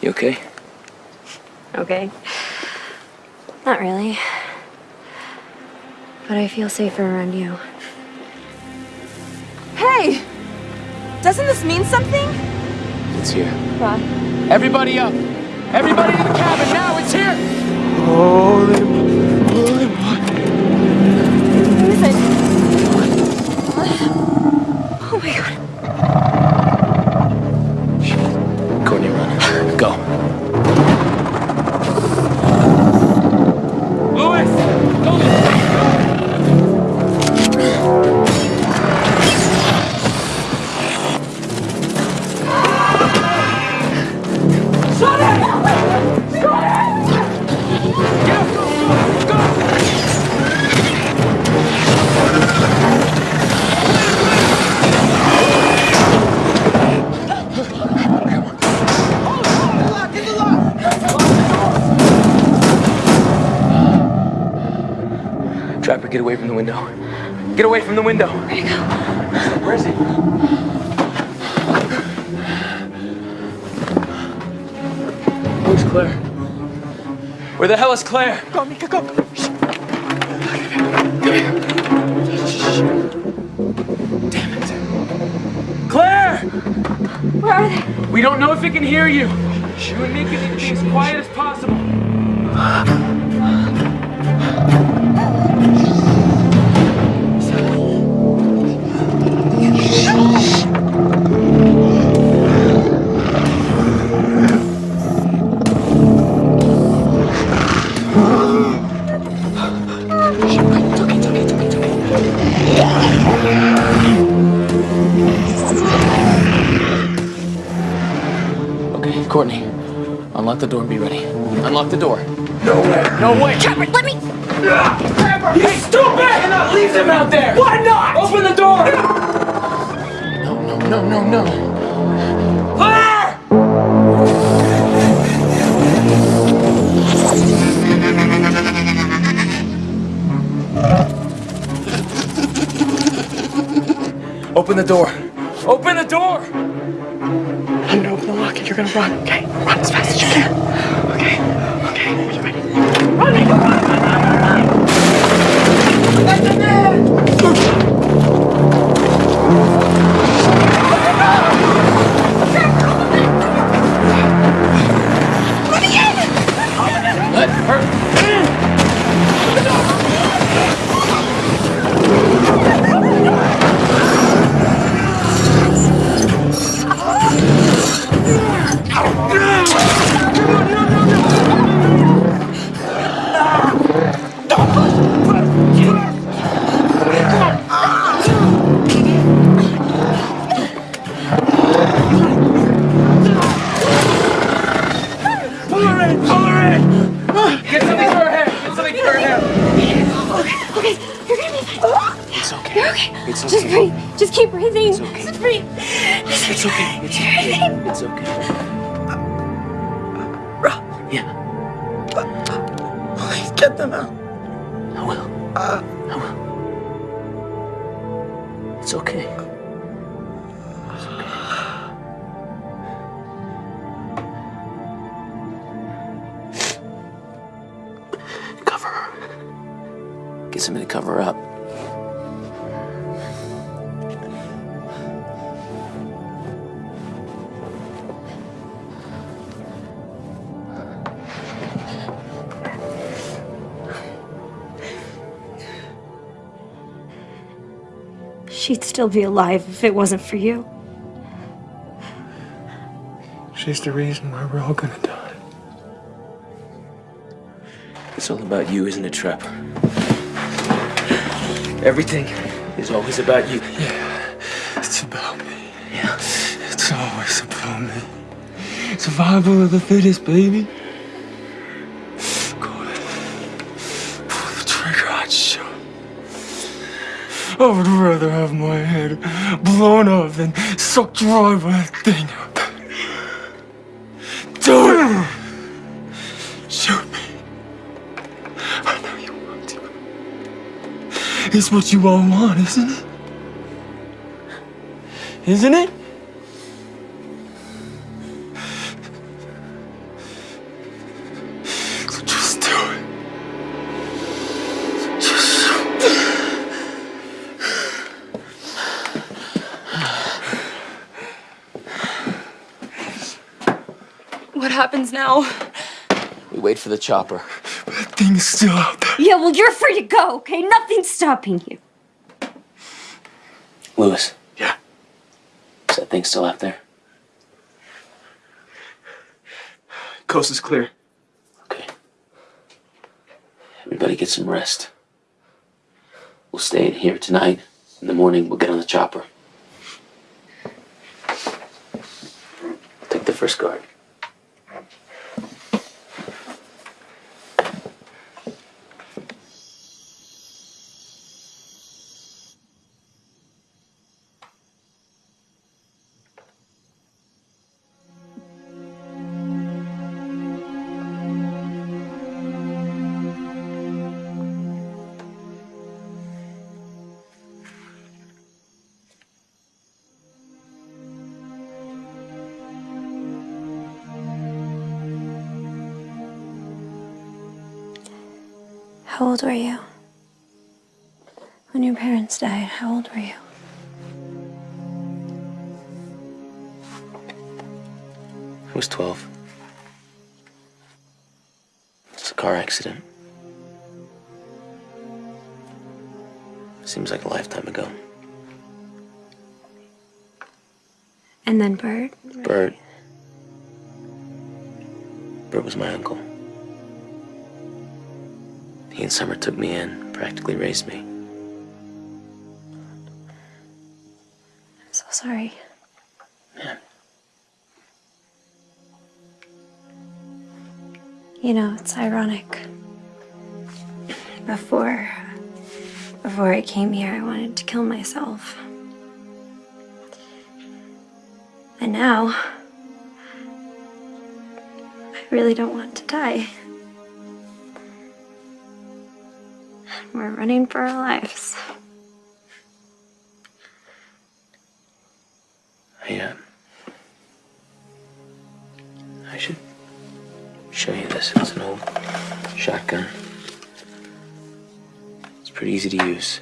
Speaker 9: You okay?
Speaker 11: Okay? Not really. But I feel safer around you.
Speaker 5: Hey! Doesn't this mean something?
Speaker 9: It's here.
Speaker 5: Roth.
Speaker 4: Everybody up. Everybody to the cabin now. It's here.
Speaker 13: Holy, holy
Speaker 5: Who is it? Oh my god.
Speaker 9: Window. Get away from the window.
Speaker 5: Where'd he go?
Speaker 9: Where is he? Where's Claire? Where the hell is Claire?
Speaker 2: Go, Mika, go.
Speaker 4: Claire!
Speaker 5: Where are they?
Speaker 4: We don't know if it can hear you. You and Mika need to be as quiet as possible.
Speaker 9: Courtney. Unlock the door and be ready. Unlock the door.
Speaker 4: No way. No way.
Speaker 5: Trapper, let me.
Speaker 4: He's stupid! cannot leave them out there! Why not? Open the door!
Speaker 9: No, no, no, no, no.
Speaker 4: Claire!
Speaker 9: Ah!
Speaker 4: Open the door.
Speaker 2: Open the door! You're gonna run, okay? Run as fast as you can. Okay? Okay, are you ready? Run, run, run, run, run, run!
Speaker 11: Still be alive if it wasn't for you.
Speaker 4: She's the reason why we're all gonna die. It's all about you, isn't it, Trapper? Everything is always about you.
Speaker 9: Yeah, it's about me.
Speaker 4: Yeah.
Speaker 9: It's always about me. Survival of the fittest, baby. I would rather have my head blown off than sucked dry by that thing. Do it! Shoot me. I know you want to. It's what you all want, isn't it? Isn't it?
Speaker 14: Now?
Speaker 4: We wait for the chopper.
Speaker 9: That thing's still out there.
Speaker 11: Yeah, well, you're free to go, okay? Nothing's stopping you.
Speaker 4: Lewis.
Speaker 9: Yeah.
Speaker 4: Is that thing still out there?
Speaker 12: Coast is clear.
Speaker 4: Okay. Everybody get some rest. We'll stay in here tonight. In the morning, we'll get on the chopper. Take the first guard.
Speaker 11: Old were you? When your parents died, how old were you?
Speaker 4: I was 12. It's a car accident. Seems like a lifetime ago.
Speaker 11: And then Bert?
Speaker 4: Bert. Bert was my uncle. He and Summer took me in, practically raised me.
Speaker 11: I'm so sorry.
Speaker 4: Yeah.
Speaker 11: You know, it's ironic. Before before I came here, I wanted to kill myself. And now I really don't want to die. Running for our lives.
Speaker 4: I, uh, I should show you this. It's an old shotgun. It's pretty easy to use.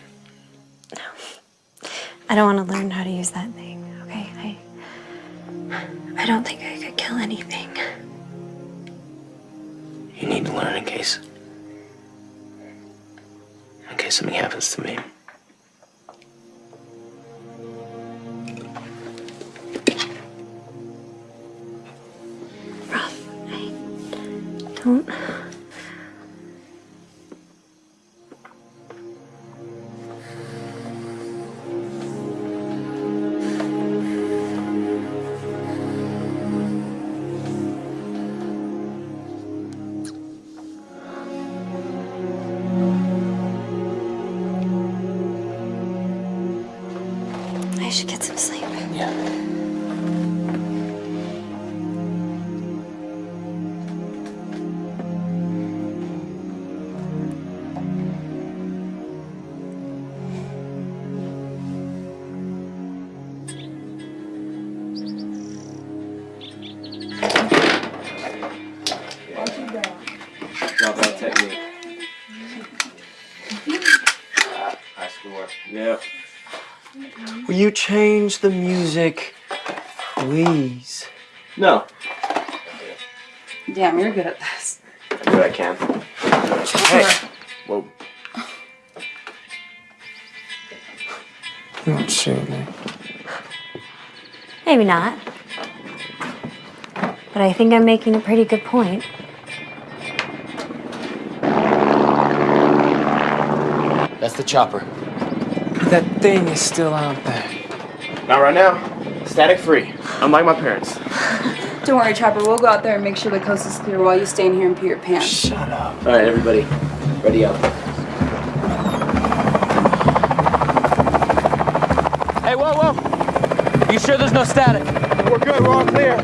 Speaker 4: No.
Speaker 11: I don't want to learn how to use that thing, okay? I I don't think I could kill anything.
Speaker 4: You need to learn in case. Happens to me.
Speaker 11: Rough. I don't
Speaker 12: change the music, please?
Speaker 10: No.
Speaker 5: Damn, you're good at this.
Speaker 10: I do I can. Hey. Whoa.
Speaker 15: Not shoot me.
Speaker 11: Maybe not. But I think I'm making a pretty good point.
Speaker 4: That's the chopper.
Speaker 13: That thing is still out there.
Speaker 12: Not right now. Static free. Unlike my parents.
Speaker 5: Don't worry, Chopper. We'll go out there and make sure the coast is clear while you stay in here and pee your pants.
Speaker 13: Shut up.
Speaker 4: All right, everybody, ready up. Hey, whoa, whoa! You sure there's no static?
Speaker 12: We're good. We're all clear.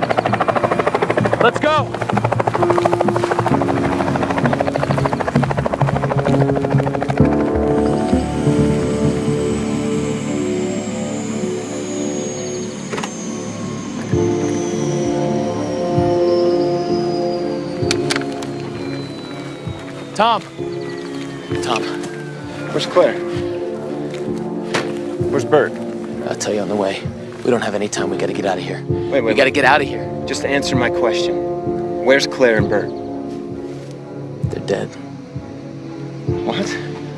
Speaker 4: Tom. Tom.
Speaker 10: Where's Claire? Where's Bert?
Speaker 4: I'll tell you on the way. We don't have any time. We gotta get out of here.
Speaker 10: Wait, wait.
Speaker 4: We gotta get out of here.
Speaker 10: Just answer my question. Where's Claire and Bert?
Speaker 4: They're dead.
Speaker 10: What?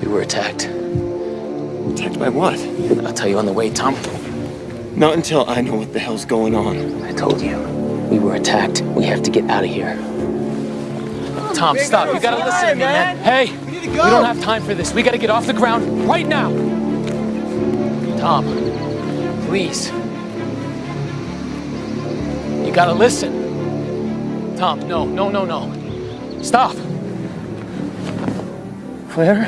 Speaker 4: We were attacked.
Speaker 10: Attacked by what?
Speaker 4: I'll tell you on the way, Tom.
Speaker 10: Not until I know what the hell's going on.
Speaker 4: I told you. We were attacked. We have to get out of here. Tom, stop. You gotta listen to me, man. Hey, we, don't have time for this. We gotta get off the ground right now. Tom, please. You gotta listen. Tom, no, no, no, no. Stop.
Speaker 10: Claire?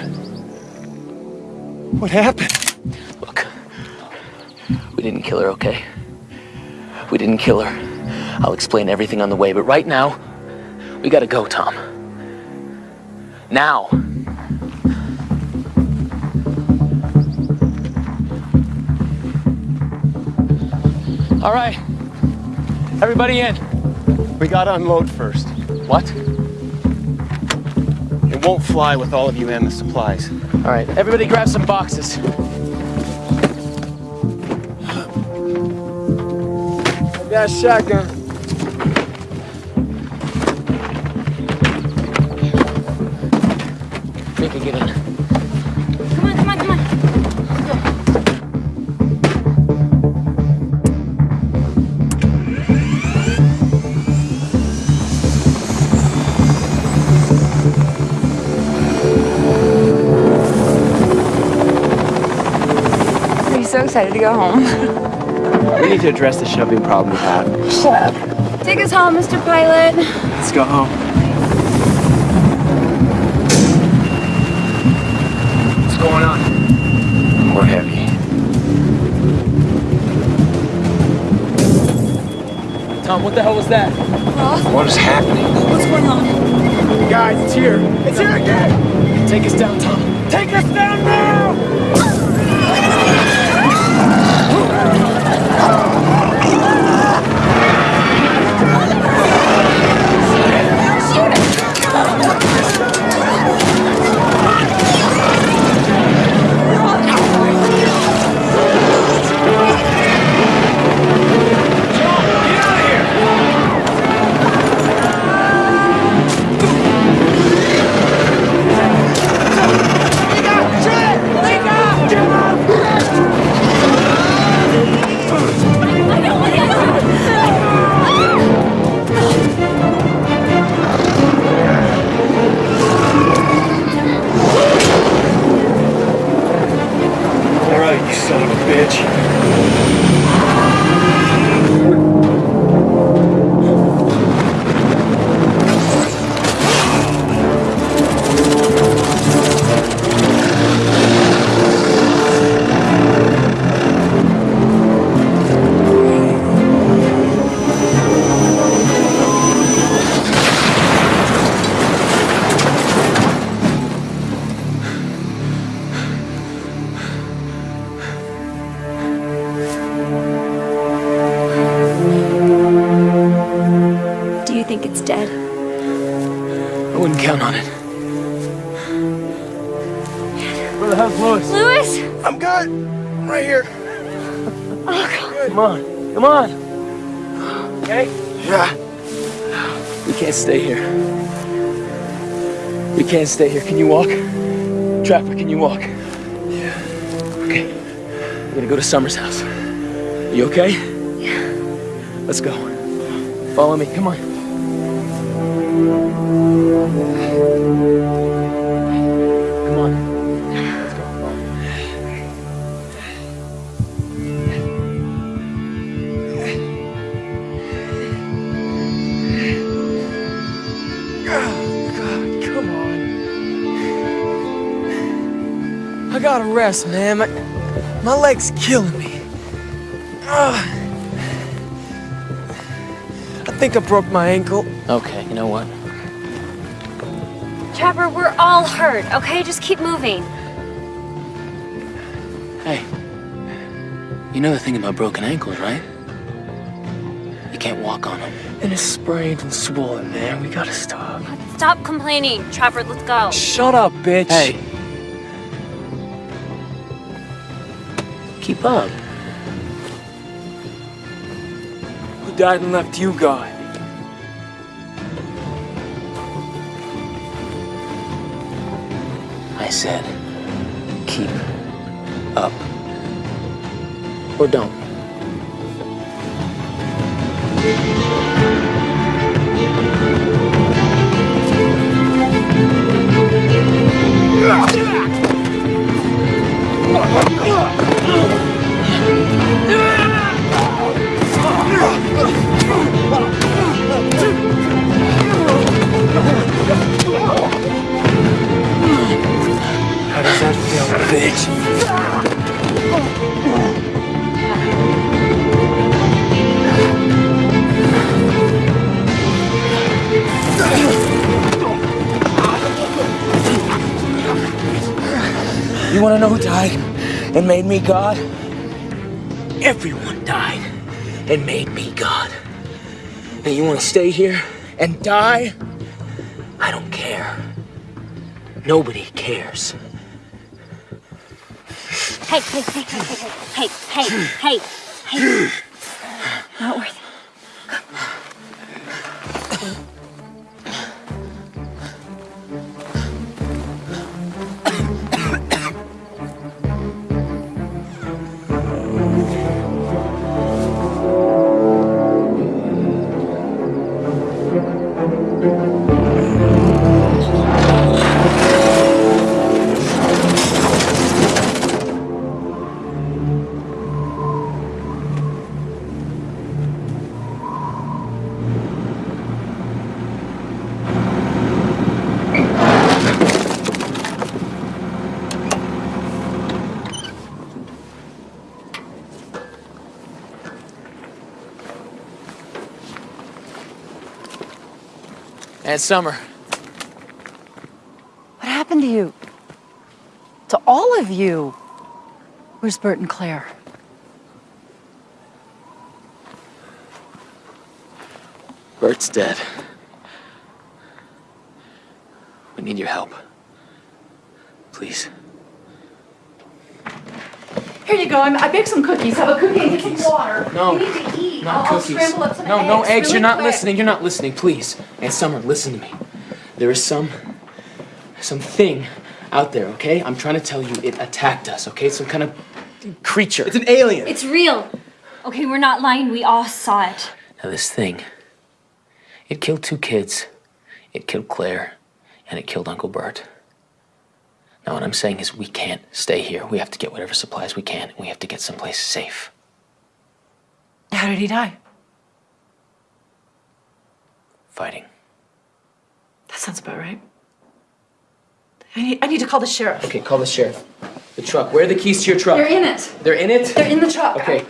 Speaker 10: What happened?
Speaker 4: Look, we didn't kill her, okay? We didn't kill her. I'll explain everything on the way, but right now, we gotta go, Tom. Now. All right. Everybody in.
Speaker 10: We gotta unload first.
Speaker 4: What?
Speaker 10: It won't fly with all of you and the supplies.
Speaker 4: All right, everybody grab some boxes.
Speaker 13: That shotgun.
Speaker 5: Excited to go home?
Speaker 12: We need to address the shoving problem we have.
Speaker 5: Shut up. Take us home, Mr. Pilot.
Speaker 12: Let's go home.
Speaker 13: What's going on?
Speaker 10: More heavy.
Speaker 4: Tom, what the hell was that?
Speaker 10: What is happening?
Speaker 5: What's going on?
Speaker 13: Guys, it's here. It's here again.
Speaker 4: Take us down, Tom.
Speaker 13: Take us down.
Speaker 4: Stay here. Can you walk? Trapper, can you walk? Yeah. Okay. We're gonna go to Summer's house. Are you okay?
Speaker 11: Yeah.
Speaker 4: Let's go. Follow me, come on.
Speaker 9: Gotta rest, man. My, my leg's killing me. Ugh. I think I broke my ankle.
Speaker 4: Okay, you know what?
Speaker 11: Trapper, we're all hurt, okay? Just keep moving.
Speaker 16: Hey, you know the thing about broken ankles, right? You can't walk on them.
Speaker 9: And it's sprained and swollen, man. We gotta stop.
Speaker 11: Stop complaining. Trapper, let's go.
Speaker 9: Shut up, bitch.
Speaker 16: Hey. Keep up.
Speaker 9: Who died and left you, God?
Speaker 16: I said, keep up. Or don't.
Speaker 9: made me God, everyone died and made me God. And you want to stay here and die? I don't care. Nobody cares.
Speaker 11: Hey, hey, hey, hey, hey, hey, hey, hey.
Speaker 4: Aunt Summer.
Speaker 3: What happened to you? To all of you? Where's Bert and Claire?
Speaker 16: Bert's dead. We need your help. Please.
Speaker 3: Here you go. I'm, I baked some cookies. Have a cookie and get some water.
Speaker 4: No,
Speaker 3: You need to eat.
Speaker 4: Not
Speaker 3: I'll,
Speaker 4: cookies.
Speaker 3: I'll scramble up some
Speaker 4: no,
Speaker 3: eggs.
Speaker 4: no eggs.
Speaker 3: really
Speaker 4: You're not
Speaker 3: quick.
Speaker 4: listening. You're not listening. Please. Aunt Summer, listen to me. There is some, some thing out there. Okay? I'm trying to tell you, it attacked us. Okay? Some kind of creature. It's
Speaker 9: an alien.
Speaker 11: It's real. Okay, we're not lying. We all saw it.
Speaker 16: Now, this thing, it killed two kids. It killed Claire, and it killed Uncle Bert. Now, what I'm saying is we can't stay here. We have to get whatever supplies we can, and we have to get someplace safe.
Speaker 3: How did he die?
Speaker 16: Fighting.
Speaker 3: That sounds about right. I need, I need to call the sheriff.
Speaker 4: Okay, call the sheriff. The truck. Where are the keys to your truck?
Speaker 3: They're in it.
Speaker 4: They're in it?
Speaker 3: They're in the truck.
Speaker 4: Okay.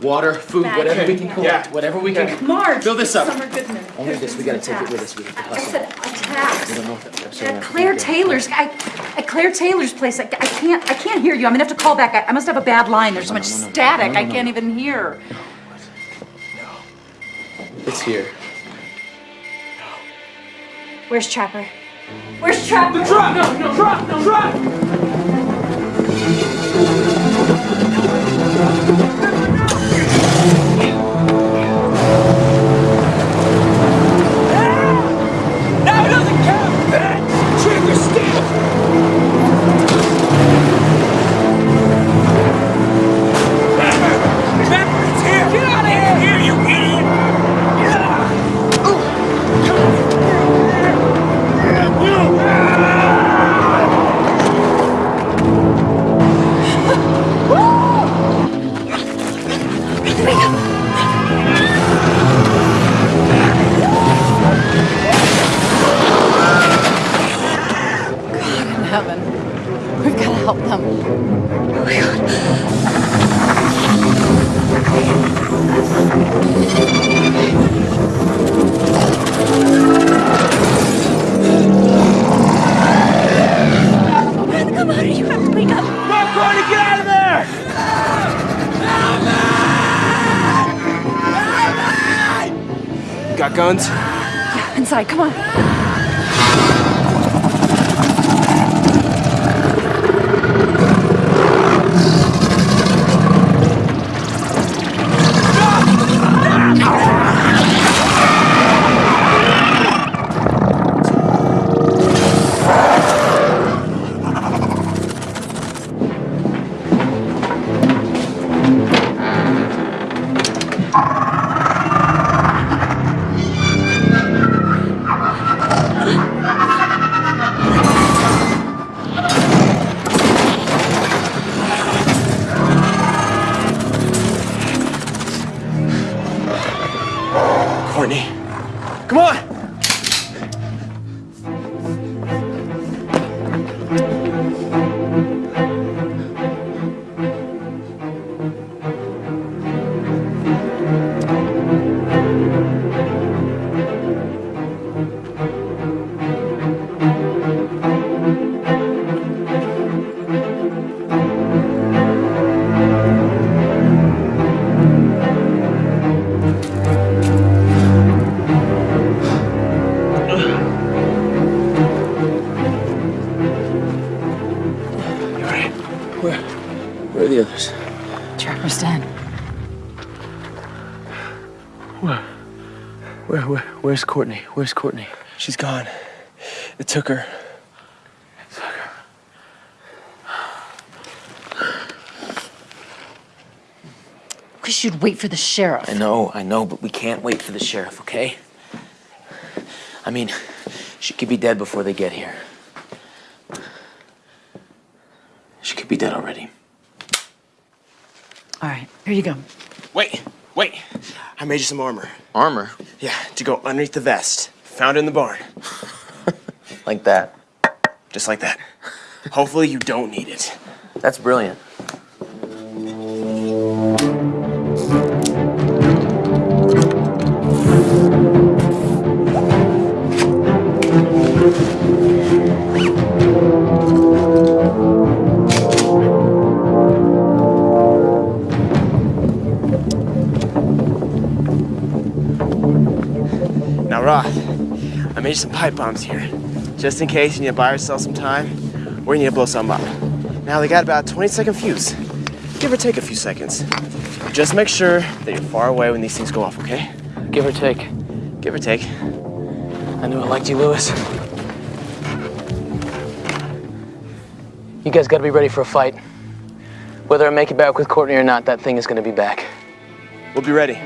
Speaker 4: Water, food,
Speaker 3: Back.
Speaker 4: whatever we can
Speaker 3: Yeah.
Speaker 4: Whatever we can.
Speaker 3: Marge.
Speaker 4: Fill this up.
Speaker 3: Summer Goodman.
Speaker 4: Only this. We
Speaker 3: been
Speaker 4: gotta take it with us. We have to
Speaker 3: I
Speaker 4: hustle.
Speaker 3: said attacks.
Speaker 4: We don't know what that- sorry,
Speaker 3: At Claire. Taylor's. I, at Claire Taylor's place. I, I can't. I can't hear you. I'm gonna have to call back. I, I must have a bad line. There's so much static.
Speaker 4: No, no,
Speaker 3: I
Speaker 4: no.
Speaker 3: can't even hear.
Speaker 4: It's here.
Speaker 11: Where's Trapper? Where's Trapper?
Speaker 9: truck! No, no, truck! No, truck!
Speaker 17: Come on.
Speaker 4: Where's Courtney? Where's Courtney?
Speaker 12: She's gone. It took her.
Speaker 3: Wish you'd wait for the sheriff.
Speaker 4: I know, I know, but we can't wait for the sheriff, okay? I mean, she could be dead before they get here. She could be dead already.
Speaker 3: All right, here you go.
Speaker 12: Wait, wait. I made you some armor.
Speaker 4: Armor?
Speaker 12: Yeah, to go underneath the vest. Found it in the barn.
Speaker 4: Like that.
Speaker 12: Just like that. Hopefully you don't need it.
Speaker 4: That's brilliant.
Speaker 12: Roth, I made you some pipe bombs here. Just in case you need to buy yourself some time, or you need to blow something up. Now, they got about a 20 second fuse. Give or take a few seconds. Just make sure that you're far away when these things go off, okay?
Speaker 4: Give or take.
Speaker 12: Give or take.
Speaker 4: I knew I liked you, Lewis. You guys gotta be ready for a fight. Whether I make it back with Courtney or not, that thing is gonna be back.
Speaker 12: We'll be ready.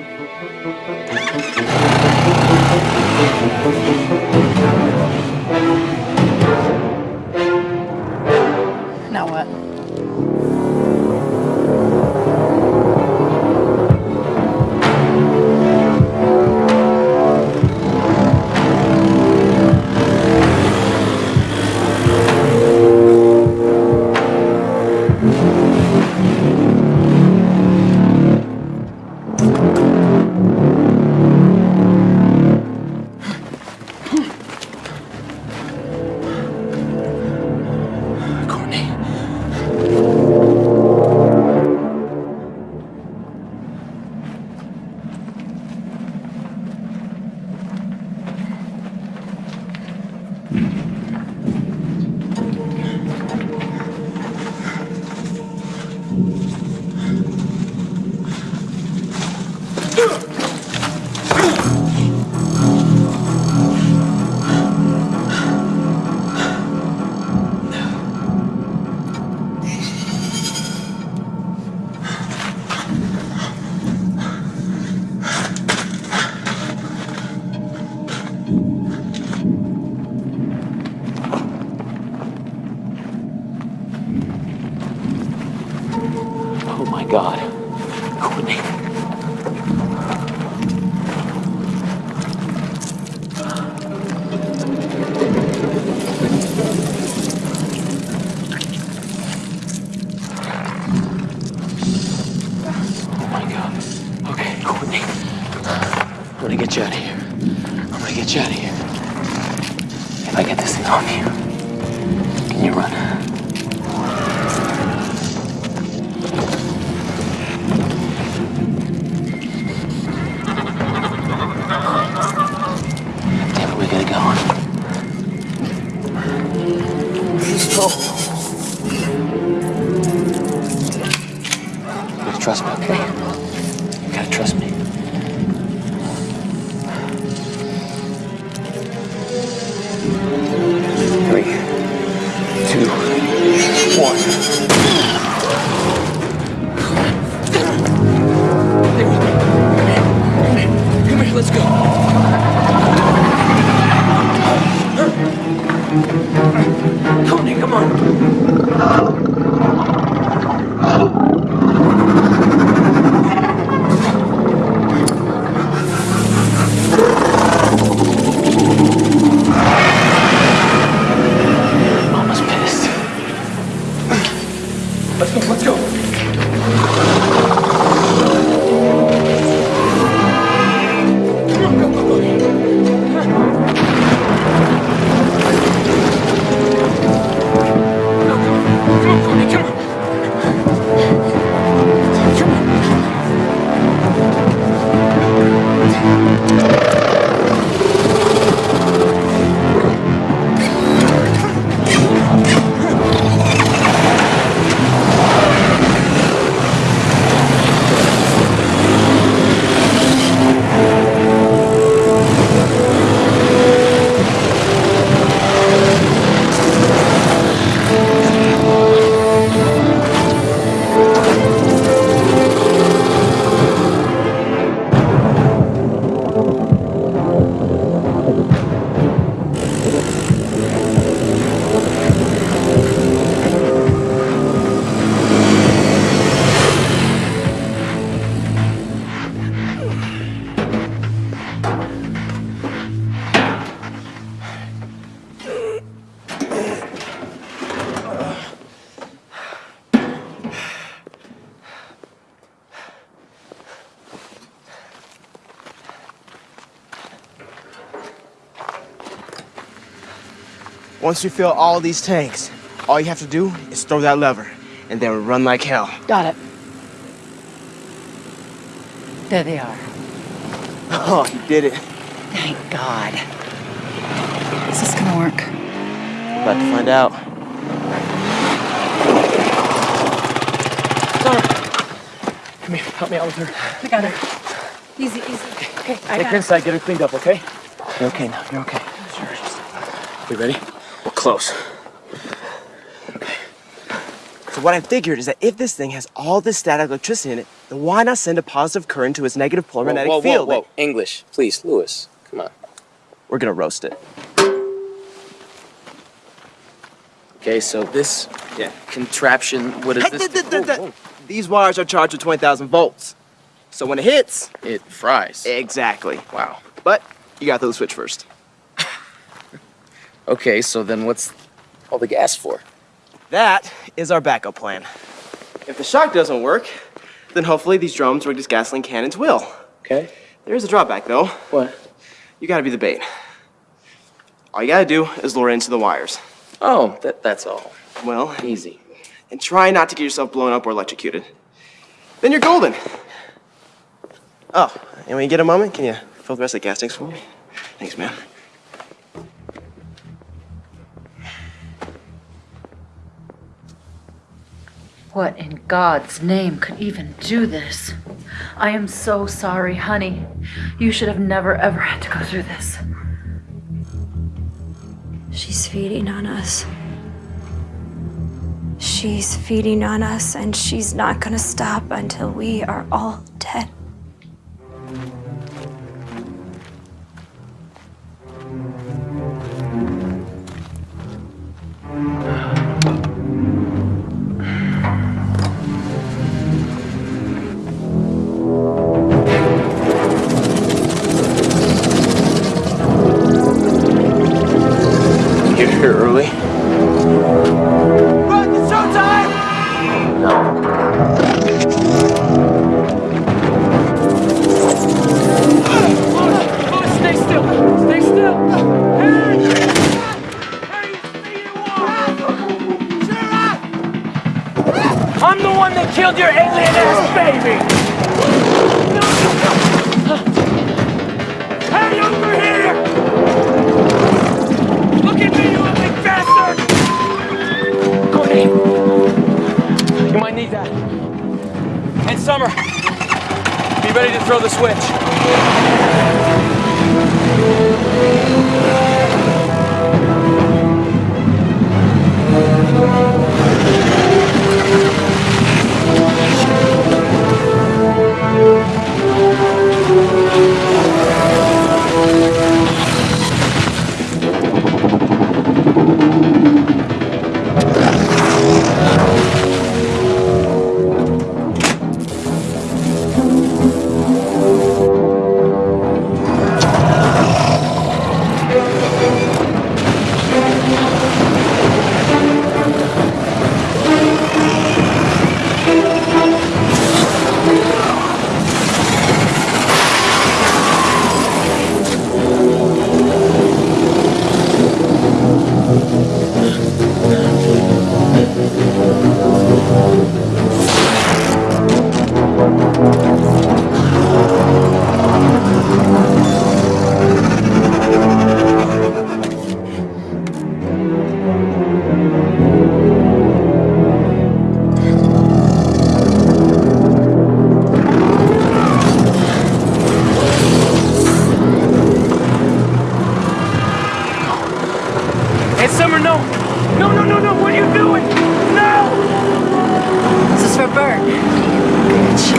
Speaker 12: Once you fill all these tanks, all you have to do is throw that lever, and they will run like hell.
Speaker 3: Got it. There they are.
Speaker 12: Oh, you did it.
Speaker 3: Thank God. Is this gonna work?
Speaker 12: About to find out.
Speaker 4: Come here, help me out with her.
Speaker 3: I got her. Easy, easy. Okay, I
Speaker 4: Take
Speaker 3: got
Speaker 4: her inside, get her cleaned up, okay? You're okay now, you're okay. We ready? Close.
Speaker 12: So what I figured is that if this thing has all this static electricity in it, then why not send a positive current to its negative polar magnetic
Speaker 13: whoa, whoa,
Speaker 12: field?
Speaker 13: whoa. English, please, Lewis. Come on.
Speaker 12: We're gonna roast it.
Speaker 4: Okay, so this
Speaker 12: Yeah.
Speaker 4: contraption, what is
Speaker 12: Hey,
Speaker 4: this?
Speaker 12: th- th- th- th- These wires are charged with 20,000 volts. So when it hits,
Speaker 4: It fries.
Speaker 12: exactly.
Speaker 4: Wow.
Speaker 12: But you got to the switch first.
Speaker 4: Okay, so then what's all the gas for?
Speaker 12: That is our backup plan. If the shock doesn't work, then hopefully these drums rigged these gasoline cannons will.
Speaker 4: Okay.
Speaker 12: There is a drawback though.
Speaker 4: What?
Speaker 12: You gotta be the bait. All you gotta do is lure it into the wires.
Speaker 4: Oh, that, that's all.
Speaker 12: Well,
Speaker 4: Easy.
Speaker 12: and try not to get yourself blown up or electrocuted. Then you're golden. Oh, and when you get a moment, can you fill the rest of the gas tanks for me? Thanks, man.
Speaker 3: What in God's name could even do this? I am so sorry, honey. You should have never ever had to go through this.
Speaker 11: She's feeding on us. She's feeding on us, and she's not gonna stop until we are all dead.
Speaker 4: Aunt Summer, no! No, no, no, no! What are you doing? No!
Speaker 3: This is for Bert.
Speaker 12: Lewis.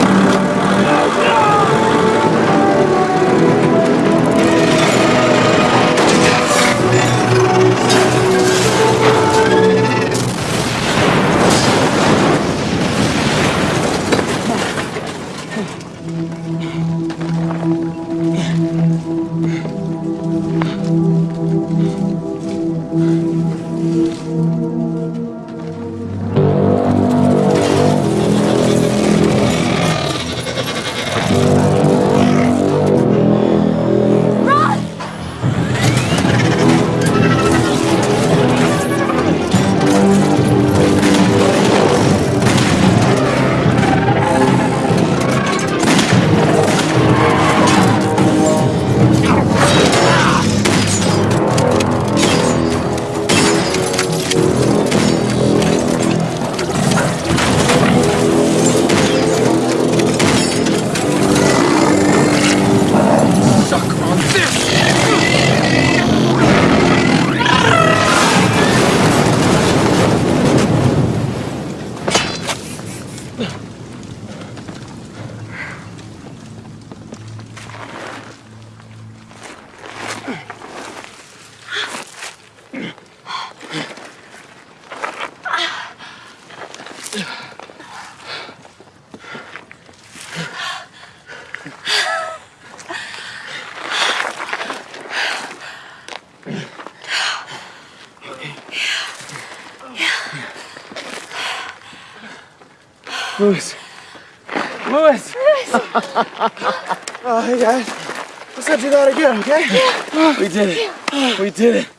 Speaker 12: We did it. We did it.